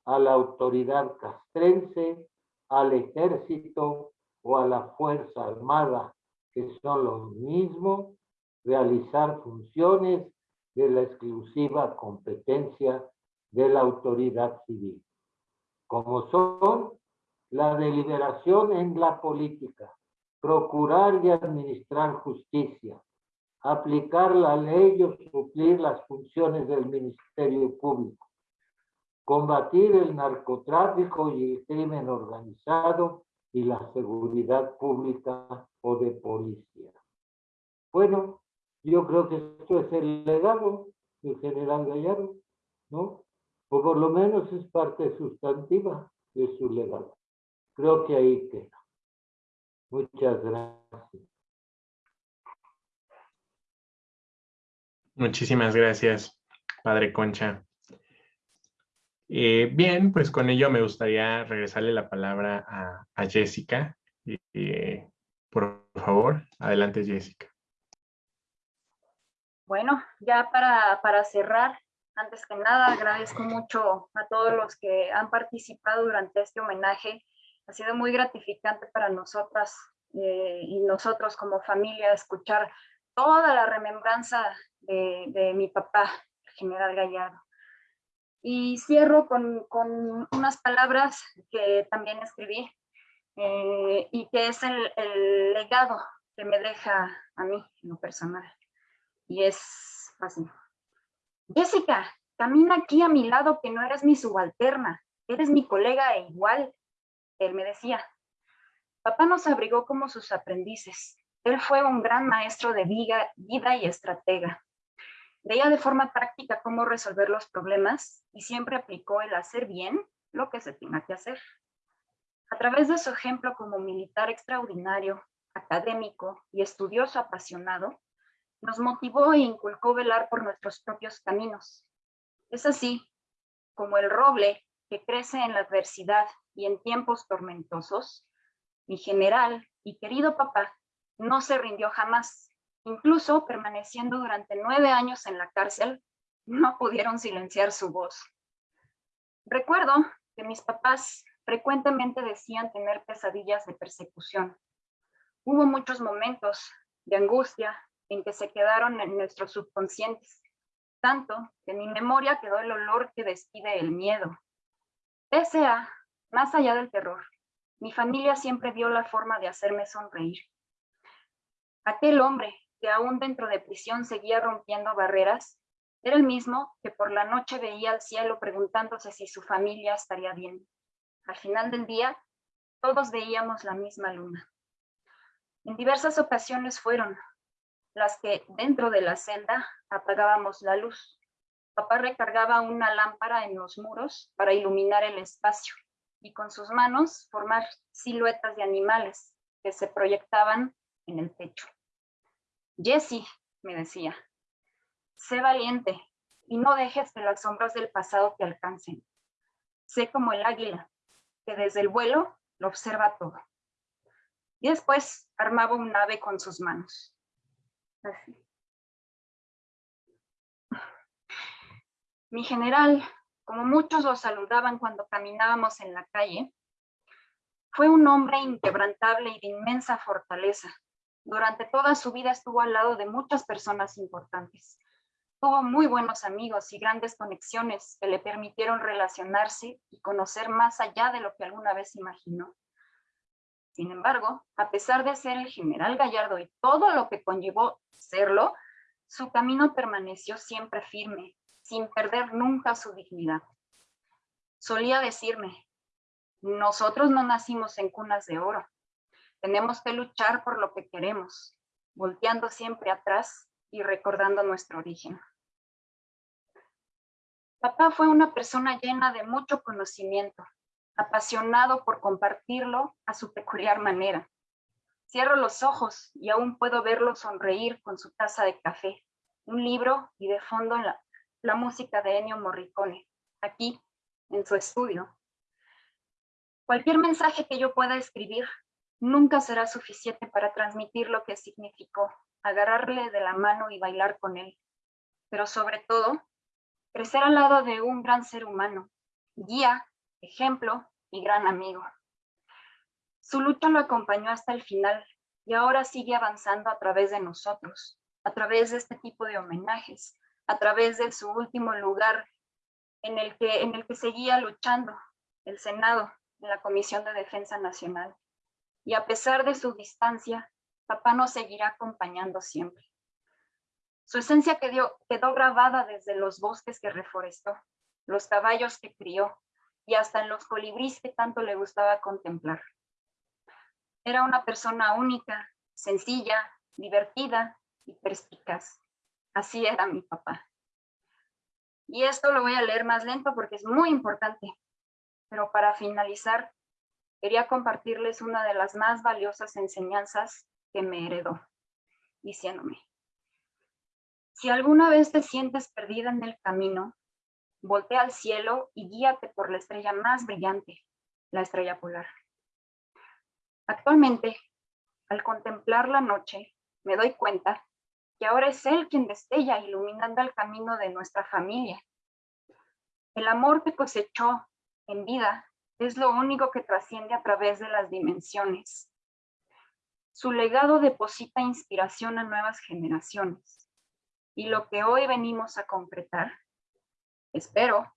a la autoridad castrense, al ejército o a la Fuerza Armada, que son los mismos, realizar funciones de la exclusiva competencia de la autoridad civil, como son la deliberación en la política, procurar y administrar justicia, aplicar la ley o suplir las funciones del Ministerio Público, combatir el narcotráfico y el crimen organizado y la seguridad pública o de policía. Bueno, yo creo que esto es el legado del general Gallardo, ¿no? O por lo menos es parte sustantiva de su legado. Creo que ahí queda. Muchas gracias. Muchísimas gracias, Padre Concha. Eh, bien, pues con ello me gustaría regresarle la palabra a, Jessica. Eh, por favor, adelante Jessica. Bueno, ya para, para cerrar, antes que nada agradezco mucho a todos los que han participado durante este homenaje. Ha sido muy gratificante para nosotras eh, y nosotros como familia escuchar toda la remembranza de, mi papá, general Gallardo. Y cierro con, con, unas palabras que también escribí eh, y que es el, el legado que me deja a mí en lo personal y es así. Jessica, camina aquí a mi lado que no eres mi subalterna, eres mi colega e igual, él me decía. Papá nos abrigó como sus aprendices. Él fue un gran maestro de vida, vida y estratega. Veía de forma práctica cómo resolver los problemas y siempre aplicó el hacer bien lo que se tenga que hacer. A través de su ejemplo como militar extraordinario, académico y estudioso apasionado, nos motivó e inculcó velar por nuestros propios caminos. Es así como el roble que crece en la adversidad y en tiempos tormentosos, mi general y querido papá no se rindió jamás. Incluso permaneciendo durante nueve años en la cárcel, no pudieron silenciar su voz. Recuerdo que mis papás frecuentemente decían tener pesadillas de persecución. Hubo muchos momentos de angustia en que se quedaron en nuestros subconscientes, tanto que en mi memoria quedó el olor que despide el miedo. Pese a, más allá del terror, mi familia siempre vio la forma de hacerme sonreír. Aquel hombre que aún dentro de prisión seguía rompiendo barreras, era el mismo que por la noche veía al cielo preguntándose si su familia estaría bien. Al final del día, todos veíamos la misma luna. En diversas ocasiones fueron las que dentro de la celda apagábamos la luz. Papá recargaba una lámpara en los muros para iluminar el espacio y con sus manos formar siluetas de animales que se proyectaban en el techo. Jessie, me decía, sé valiente y no dejes que las sombras del pasado te alcancen. Sé como el águila, que desde el vuelo lo observa todo. Y después armaba un ave con sus manos. Mi general, como muchos lo saludaban cuando caminábamos en la calle, fue un hombre inquebrantable y de inmensa fortaleza. Durante toda su vida estuvo al lado de muchas personas importantes. Tuvo muy buenos amigos y grandes conexiones que le permitieron relacionarse y conocer más allá de lo que alguna vez imaginó. Sin embargo, a pesar de ser el general Gallardo y todo lo que conllevó serlo, su camino permaneció siempre firme, sin perder nunca su dignidad. Solía decirme, nosotros no nacimos en cunas de oro, tenemos que luchar por lo que queremos, volteando siempre atrás y recordando nuestro origen. Papá fue una persona llena de mucho conocimiento, apasionado por compartirlo a su peculiar manera. Cierro los ojos y aún puedo verlo sonreír con su taza de café, un libro y de fondo la, música de Ennio Morricone, aquí en su estudio. Cualquier mensaje que yo pueda escribir nunca será suficiente para transmitir lo que significó agarrarle de la mano y bailar con él, pero sobre todo, crecer al lado de un gran ser humano, guía, ejemplo y gran amigo. Su lucha lo acompañó hasta el final y ahora sigue avanzando a través de nosotros, a través de este tipo de homenajes, a través de su último lugar en el que, en el que seguía luchando, el Senado, en la Comisión de Defensa Nacional. Y a pesar de su distancia, papá nos seguirá acompañando siempre. Su esencia quedó, quedó grabada desde los bosques que reforestó, los caballos que crió y hasta en los colibríes que tanto le gustaba contemplar. Era una persona única, sencilla, divertida y perspicaz. Así era mi papá. Y esto lo voy a leer más lento porque es muy importante. Pero para finalizar, quería compartirles una de las más valiosas enseñanzas que me heredó, diciéndome, si alguna vez te sientes perdida en el camino, voltea al cielo y guíate por la estrella más brillante, la estrella polar. Actualmente, al contemplar la noche, me doy cuenta que ahora es Él quien destella iluminando el camino de nuestra familia. El amor que cosechó en vida es lo único que trasciende a través de las dimensiones. Su legado deposita inspiración a nuevas generaciones. Y lo que hoy venimos a concretar, espero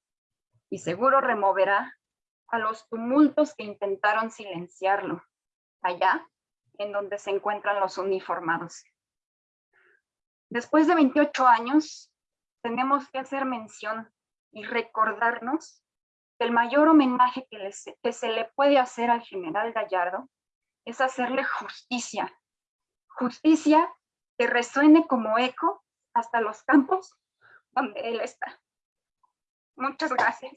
y seguro removerá a los tumultos que intentaron silenciarlo, allá en donde se encuentran los uniformados. Después de 28 años, tenemos que hacer mención y recordarnos el mayor homenaje que, se le puede hacer al general Gallardo es hacerle justicia. Justicia que resuene como eco hasta los campos donde él está. Muchas gracias.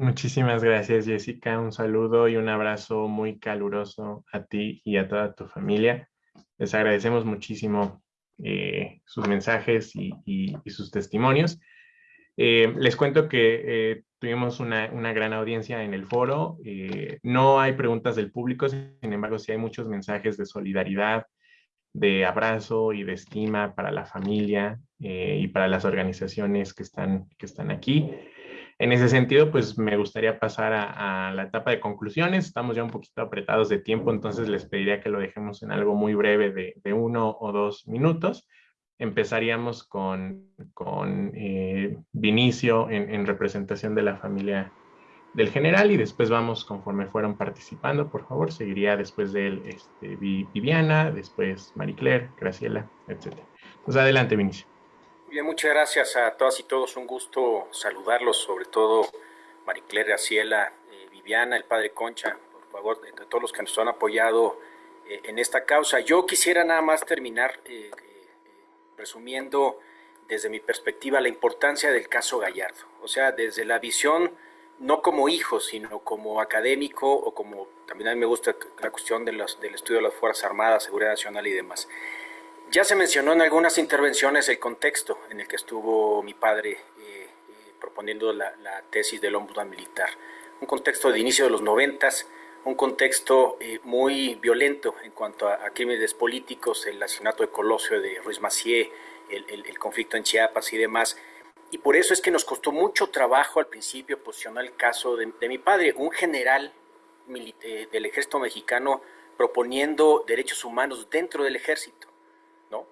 Muchísimas gracias, Jessica. Un saludo y un abrazo muy caluroso a ti y a toda tu familia. Les agradecemos muchísimo eh, sus mensajes y, sus testimonios. Eh, les cuento que eh, tuvimos una, gran audiencia en el foro. No hay preguntas del público, sin embargo, sí hay muchos mensajes de solidaridad, de abrazo y de estima para la familia y para las organizaciones que están, que están aquí. En ese sentido, pues me gustaría pasar a, la etapa de conclusiones. Estamos ya un poquito apretados de tiempo, entonces les pediría que lo dejemos en algo muy breve de, de uno o dos minutos empezaríamos con, con eh, Vinicio en, representación de la familia del general y después vamos conforme fueron participando, por favor, seguiría después de él este, Viviana, después Marie Claire, Graciela, etc. Pues adelante, Vinicio. Bien, muchas gracias a todas y todos, un gusto saludarlos, sobre todo Marie Claire, Graciela, eh, Viviana, el padre Concha, por favor, de, todos los que nos han apoyado eh, en esta causa. Yo quisiera nada más terminar resumiendo desde mi perspectiva la importancia del caso Gallardo, o sea, desde la visión no como hijo, sino como académico o como también a mí me gusta la cuestión de los, del estudio de las Fuerzas Armadas, Seguridad Nacional y demás. Ya se mencionó en algunas intervenciones el contexto en el que estuvo mi padre eh, eh, proponiendo la, tesis del ombudsman militar. Un contexto de inicio de los noventas, un contexto eh, muy violento en cuanto a, crímenes políticos, el asesinato de Colosio, de Ruiz Macié, el, conflicto en Chiapas y demás. Y por eso es que nos costó mucho trabajo al principio posicionar el caso de, mi padre, un general eh, del ejército mexicano proponiendo derechos humanos dentro del ejército, ¿no?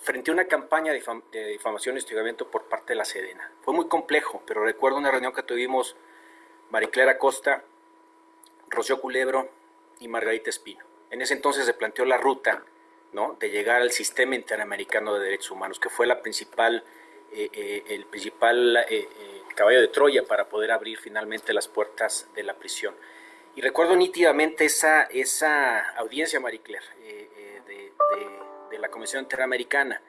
Frente a una campaña de, de difamación y hostigamiento por parte de la Sedena. Fue muy complejo, pero recuerdo una reunión que tuvimos Mariclara Costa, Rocío Culebro y Margarita Espino. En ese entonces se planteó la ruta ¿no? de llegar al sistema interamericano de derechos humanos, que fue la principal, eh, eh, el principal eh, caballo de Troya para poder abrir finalmente las puertas de la prisión. Y recuerdo nítidamente esa, esa audiencia, Marie Claire, de, de la Comisión Interamericana,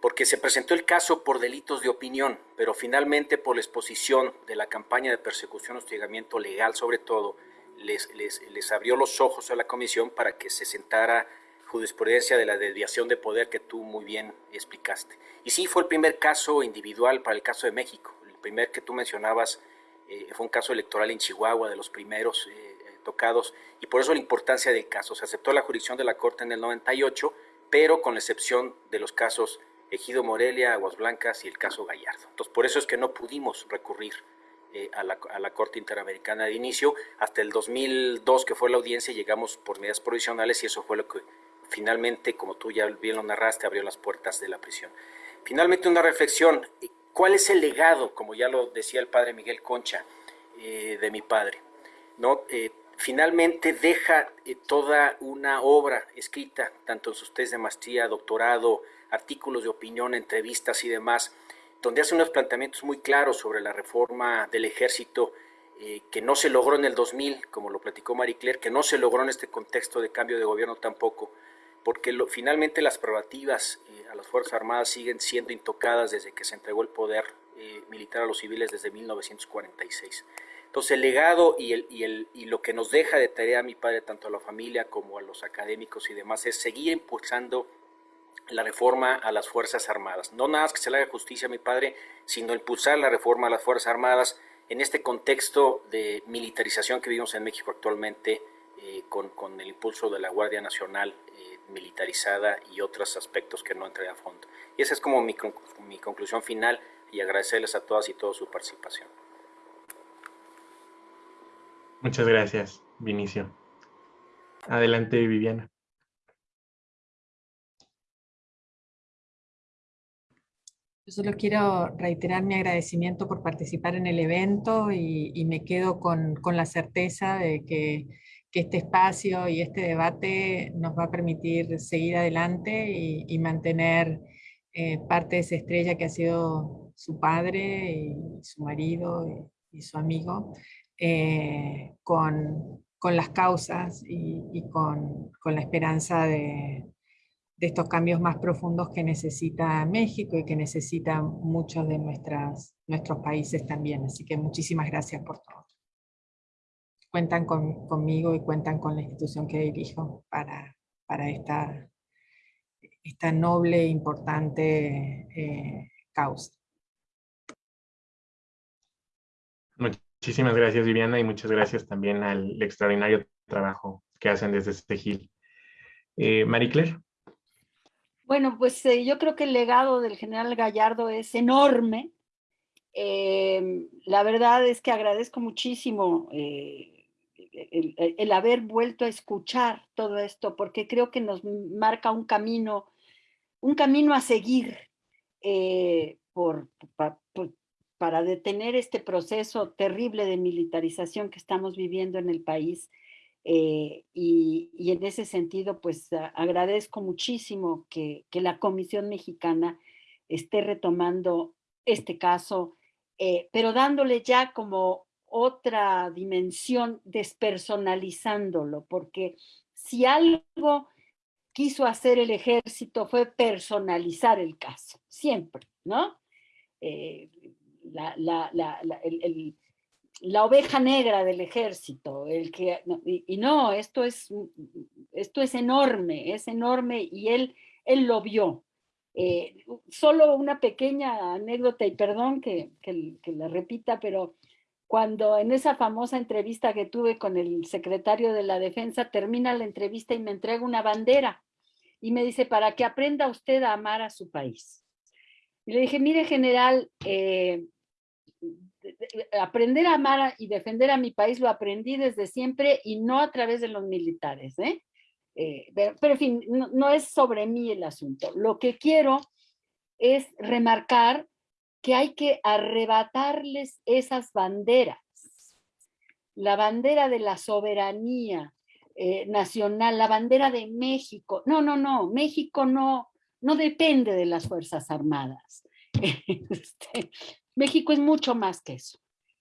porque se presentó el caso por delitos de opinión, pero finalmente por la exposición de la campaña de persecución, hostigamiento legal sobre todo, les, les, abrió los ojos a la comisión para que se sentara jurisprudencia de la desviación de poder que tú muy bien explicaste. Y sí, fue el primer caso individual para el caso de México. El primer que tú mencionabas eh, fue un caso electoral en Chihuahua, de los primeros eh, tocados, y por eso la importancia del caso. Se aceptó la jurisdicción de la Corte en el 98, pero con la excepción de los casos Ejido Morelia, Aguas Blancas y el caso Gallardo. Entonces, por eso es que no pudimos recurrir eh, a, la, a, la, Corte Interamericana de inicio. Hasta el 2002, que fue la audiencia, llegamos por medidas provisionales y eso fue lo que finalmente, como tú ya bien lo narraste, abrió las puertas de la prisión. Finalmente, una reflexión. ¿Cuál es el legado, como ya lo decía el padre Miguel Concha, eh, de mi padre? ¿no? Eh, finalmente deja toda una obra escrita, tanto en sus test de maestría, doctorado, artículos de opinión, entrevistas y demás, donde hace unos planteamientos muy claros sobre la reforma del ejército eh, que no se logró en el 2000, como lo platicó Marie Claire, que no se logró en este contexto de cambio de gobierno tampoco, porque finalmente las prerrogativas eh, a las Fuerzas Armadas siguen siendo intocadas desde que se entregó el poder eh, militar a los civiles desde 1946. Entonces el legado y, el, y, el, y lo que nos deja de tarea a mi padre, tanto a la familia como a los académicos y demás, es seguir impulsando la reforma a las Fuerzas Armadas. No nada más que se le haga justicia a mi padre, sino impulsar la reforma a las Fuerzas Armadas en este contexto de militarización que vivimos en México actualmente, eh, con, con, el impulso de la Guardia Nacional eh, militarizada y otros aspectos que no entré a fondo. Y esa es como mi, mi conclusión final y agradecerles a todas y todos su participación. Muchas gracias, Vinicio. Adelante, Viviana. Yo solo quiero reiterar mi agradecimiento por participar en el evento y, me quedo con, la certeza de que, este espacio y este debate nos va a permitir seguir adelante y, mantener eh, parte de esa estrella que ha sido su padre y su marido y, su amigo eh, con, las causas y, con la esperanza de, estos cambios más profundos que necesita México y que necesitan muchos de nuestras, nuestros países también. Así que muchísimas gracias por todo. Cuentan conmigo y cuentan con la institución que dirijo para, para esta, esta noble e importante eh, causa. Muchísimas gracias, Viviana, y muchas gracias también al extraordinario trabajo que hacen desde este GIL. Eh, Marie Claire. Bueno, pues eh, yo creo que el legado del general Gallardo es enorme. Eh, la verdad es que agradezco muchísimo eh, el, haber vuelto a escuchar todo esto, porque creo que nos marca un camino, un camino a seguir por, por, para detener este proceso terrible de militarización que estamos viviendo en el país. Eh, y, en ese sentido, pues agradezco muchísimo que, que, la Comisión Mexicana esté retomando este caso, eh, pero dándole ya como otra dimensión, despersonalizándolo, porque si algo quiso hacer el ejército fue personalizar el caso, siempre, ¿no? Eh, la, la, la, el, la, oveja negra del ejército, el que, y, no, esto es, esto es enorme, es enorme y él, él lo vio. Eh, solo una pequeña anécdota y perdón que, que la repita, pero cuando en esa famosa entrevista que tuve con el secretario de la defensa, termina la entrevista y me entrega una bandera y me dice, para que aprenda usted a amar a su país. Y le dije, mire general, eh, aprender a amar y defender a mi país lo aprendí desde siempre y no a través de los militares. ¿eh? Eh, pero, pero, en fin, no, no, es sobre mí el asunto. Lo que quiero es remarcar que hay que arrebatarles esas banderas. La bandera de la soberanía eh, nacional, la bandera de México. No, no, no, México no, no depende de las Fuerzas Armadas. Este, México es mucho más que eso.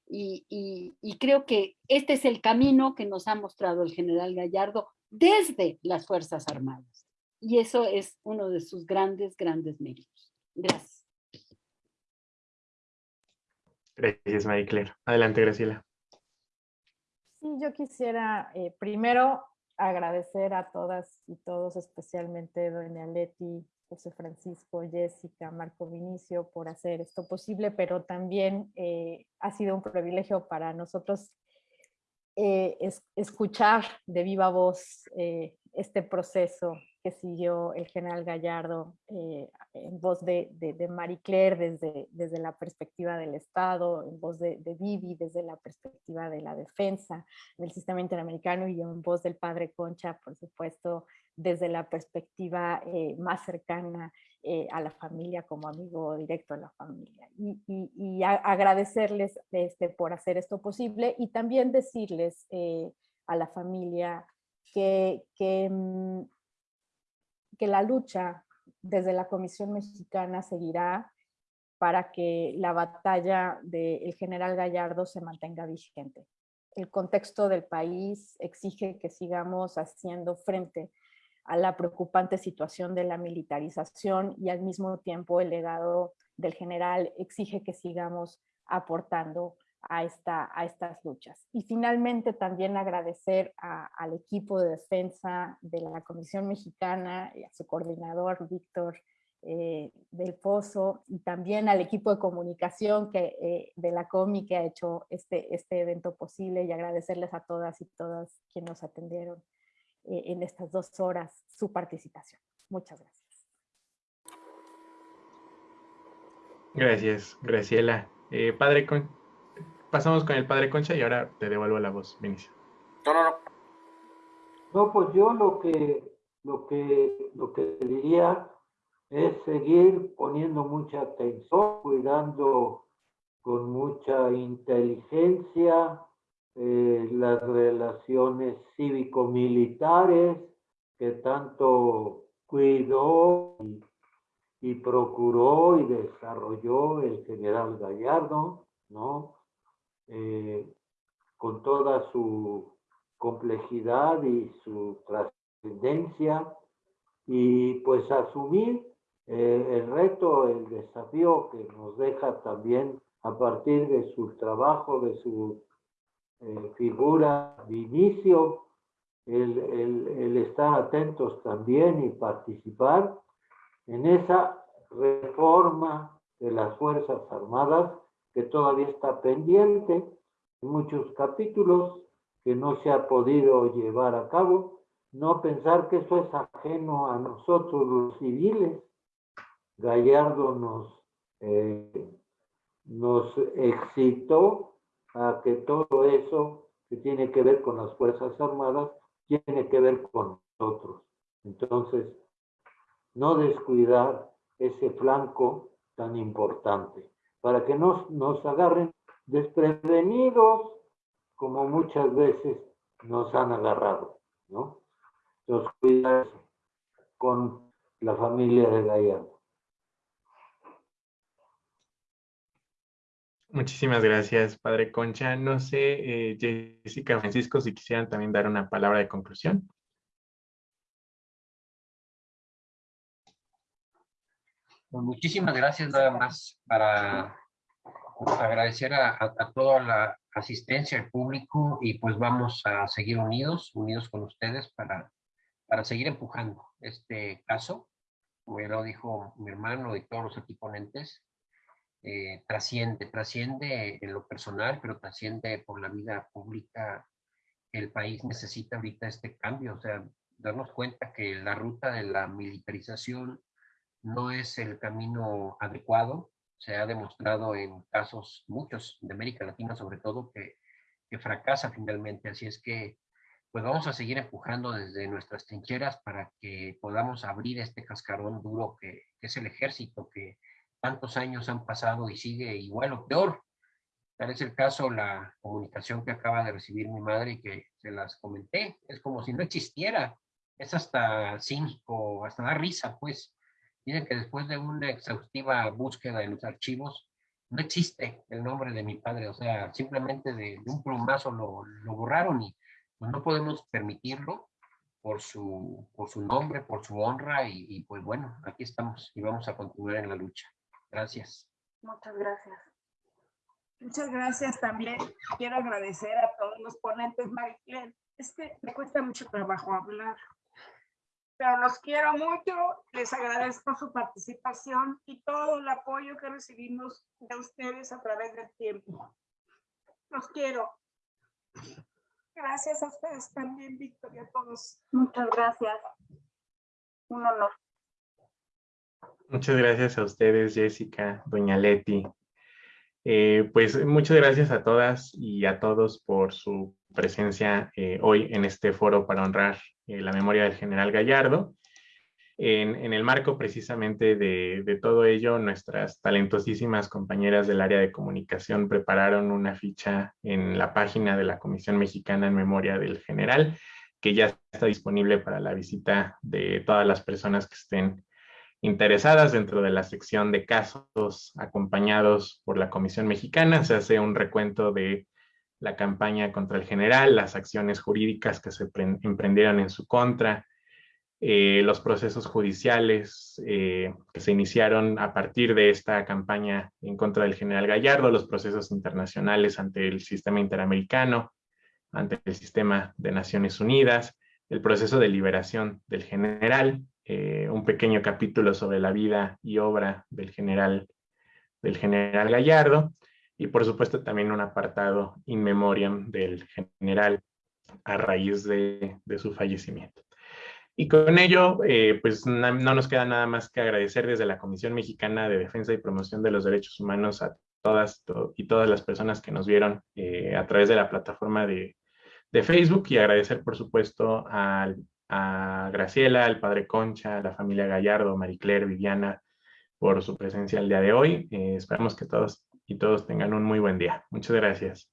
Y, y, y, creo que este es el camino que nos ha mostrado el general Gallardo desde las Fuerzas Armadas. Y eso es uno de sus grandes, grandes méritos. Gracias. Gracias, María Claire. Adelante, Graciela. Sí, yo quisiera eh, primero agradecer a todas y todos, especialmente doña Leti, José Francisco, Jessica, Marco Vinicio por hacer esto posible, pero también eh, ha sido un privilegio para nosotros eh, es, escuchar de viva voz eh, este proceso que siguió el general Gallardo eh, en voz de, de, de, Marie Claire desde, desde la perspectiva del Estado, en voz de, de Vivi desde la perspectiva de la defensa del sistema interamericano y en voz del padre Concha, por supuesto, desde la perspectiva eh, más cercana eh, a la familia como amigo directo de la familia. Y, y, y a, agradecerles este, por hacer esto posible y también decirles eh, a la familia que, que, mm, que la lucha desde la Comisión Mexicana seguirá para que la batalla del general Gallardo se mantenga vigente. El contexto del país exige que sigamos haciendo frente a la preocupante situación de la militarización y al mismo tiempo el legado del general exige que sigamos aportando a, esta, a estas luchas. Y finalmente también agradecer al equipo de defensa de la Comisión Mexicana y a su coordinador Víctor eh, del Pozo y también al equipo de comunicación que, eh, de la COMI que ha hecho este, este evento posible y agradecerles a todas y todas quienes nos atendieron eh, en estas dos horas su participación. Muchas gracias. Gracias, Graciela. Eh, padre. Pasamos con el Padre Concha y ahora te devuelvo la voz, Vinicio. No, no, no. No, pues yo lo que, lo que, lo que diría es seguir poniendo mucha atención, cuidando con mucha inteligencia eh, las relaciones cívico-militares que tanto cuidó y, y, procuró y desarrolló el general Gallardo, ¿no? Eh, con toda su complejidad y su trascendencia, y pues asumir eh, el reto, el desafío que nos deja también a partir de su trabajo, de su eh, figura de inicio, el, el, el, estar atentos también y participar en esa reforma de las Fuerzas Armadas que todavía está pendiente muchos capítulos que no se ha podido llevar a cabo, no pensar que eso es ajeno a nosotros los civiles. Gallardo nos, eh, nos excitó a que todo eso que tiene que ver con las Fuerzas Armadas tiene que ver con nosotros. Entonces, no descuidar ese flanco tan importante, para que no nos agarren desprevenidos como muchas veces nos han agarrado, ¿no? Entonces, cuidar con la familia de Gallardo. Muchísimas gracias, Padre Concha. No sé, eh, Jessica Francisco, si quisieran también dar una palabra de conclusión. Muchísimas gracias nada más para agradecer a, toda la asistencia al público y pues vamos a seguir unidos, unidos con ustedes para, para seguir empujando este caso. Como ya lo dijo mi hermano y todos los equiponentes, eh, trasciende, trasciende en lo personal, pero trasciende por la vida pública. El país necesita ahorita este cambio, o sea, darnos cuenta que la ruta de la militarización no es el camino adecuado. Se ha demostrado en casos, muchos de América Latina sobre todo, que, que fracasa finalmente. Así es que, pues vamos a seguir empujando desde nuestras trincheras para que podamos abrir este cascarón duro que, es el ejército, que tantos años han pasado y sigue igual o peor. Tal es el caso la comunicación que acaba de recibir mi madre y que se las comenté. Es como si no existiera. Es hasta cínico, hasta da risa, pues. Dicen que después de una exhaustiva búsqueda en los archivos, no existe el nombre de mi padre, o sea, simplemente de, un plumazo lo, borraron y pues no podemos permitirlo por su, nombre, por su honra y, y, pues bueno, aquí estamos y vamos a continuar en la lucha. Gracias. Muchas gracias. Muchas gracias también. Quiero agradecer a todos los ponentes, Mariclen. Es que me cuesta mucho trabajo hablar pero los quiero mucho, les agradezco su participación y todo el apoyo que recibimos de ustedes a través del tiempo. Los quiero. Gracias a ustedes también, Víctor, y a todos. Muchas gracias. Un honor. Muchas gracias a ustedes, Jessica, Doña Leti. Eh, pues muchas gracias a todas y a todos por su presencia eh, hoy en este foro para honrar eh, la memoria del general Gallardo. En, el marco precisamente de, todo ello, nuestras talentosísimas compañeras del área de comunicación prepararon una ficha en la página de la Comisión Mexicana en Memoria del General, que ya está disponible para la visita de todas las personas que estén interesadas dentro de la sección de casos acompañados por la Comisión Mexicana. Se hace un recuento de la campaña contra el general, las acciones jurídicas que se emprendieron en su contra, eh, los procesos judiciales eh, que se iniciaron a partir de esta campaña en contra del general Gallardo, los procesos internacionales ante el sistema interamericano, ante el sistema de Naciones Unidas, el proceso de liberación del general, eh, un pequeño capítulo sobre la vida y obra del general, del general Gallardo, y por supuesto también un apartado in memoriam del general a raíz de, su fallecimiento. Y con ello, eh, pues no, nos queda nada más que agradecer desde la Comisión Mexicana de Defensa y Promoción de los Derechos Humanos a todas y todas las personas que nos vieron eh, a través de la plataforma de, Facebook y agradecer por supuesto a, Graciela, al Padre Concha, a la familia Gallardo, Marie Claire, Viviana, por su presencia el día de hoy. Eh, esperamos que todos y todos tengan un muy buen día. Muchas gracias.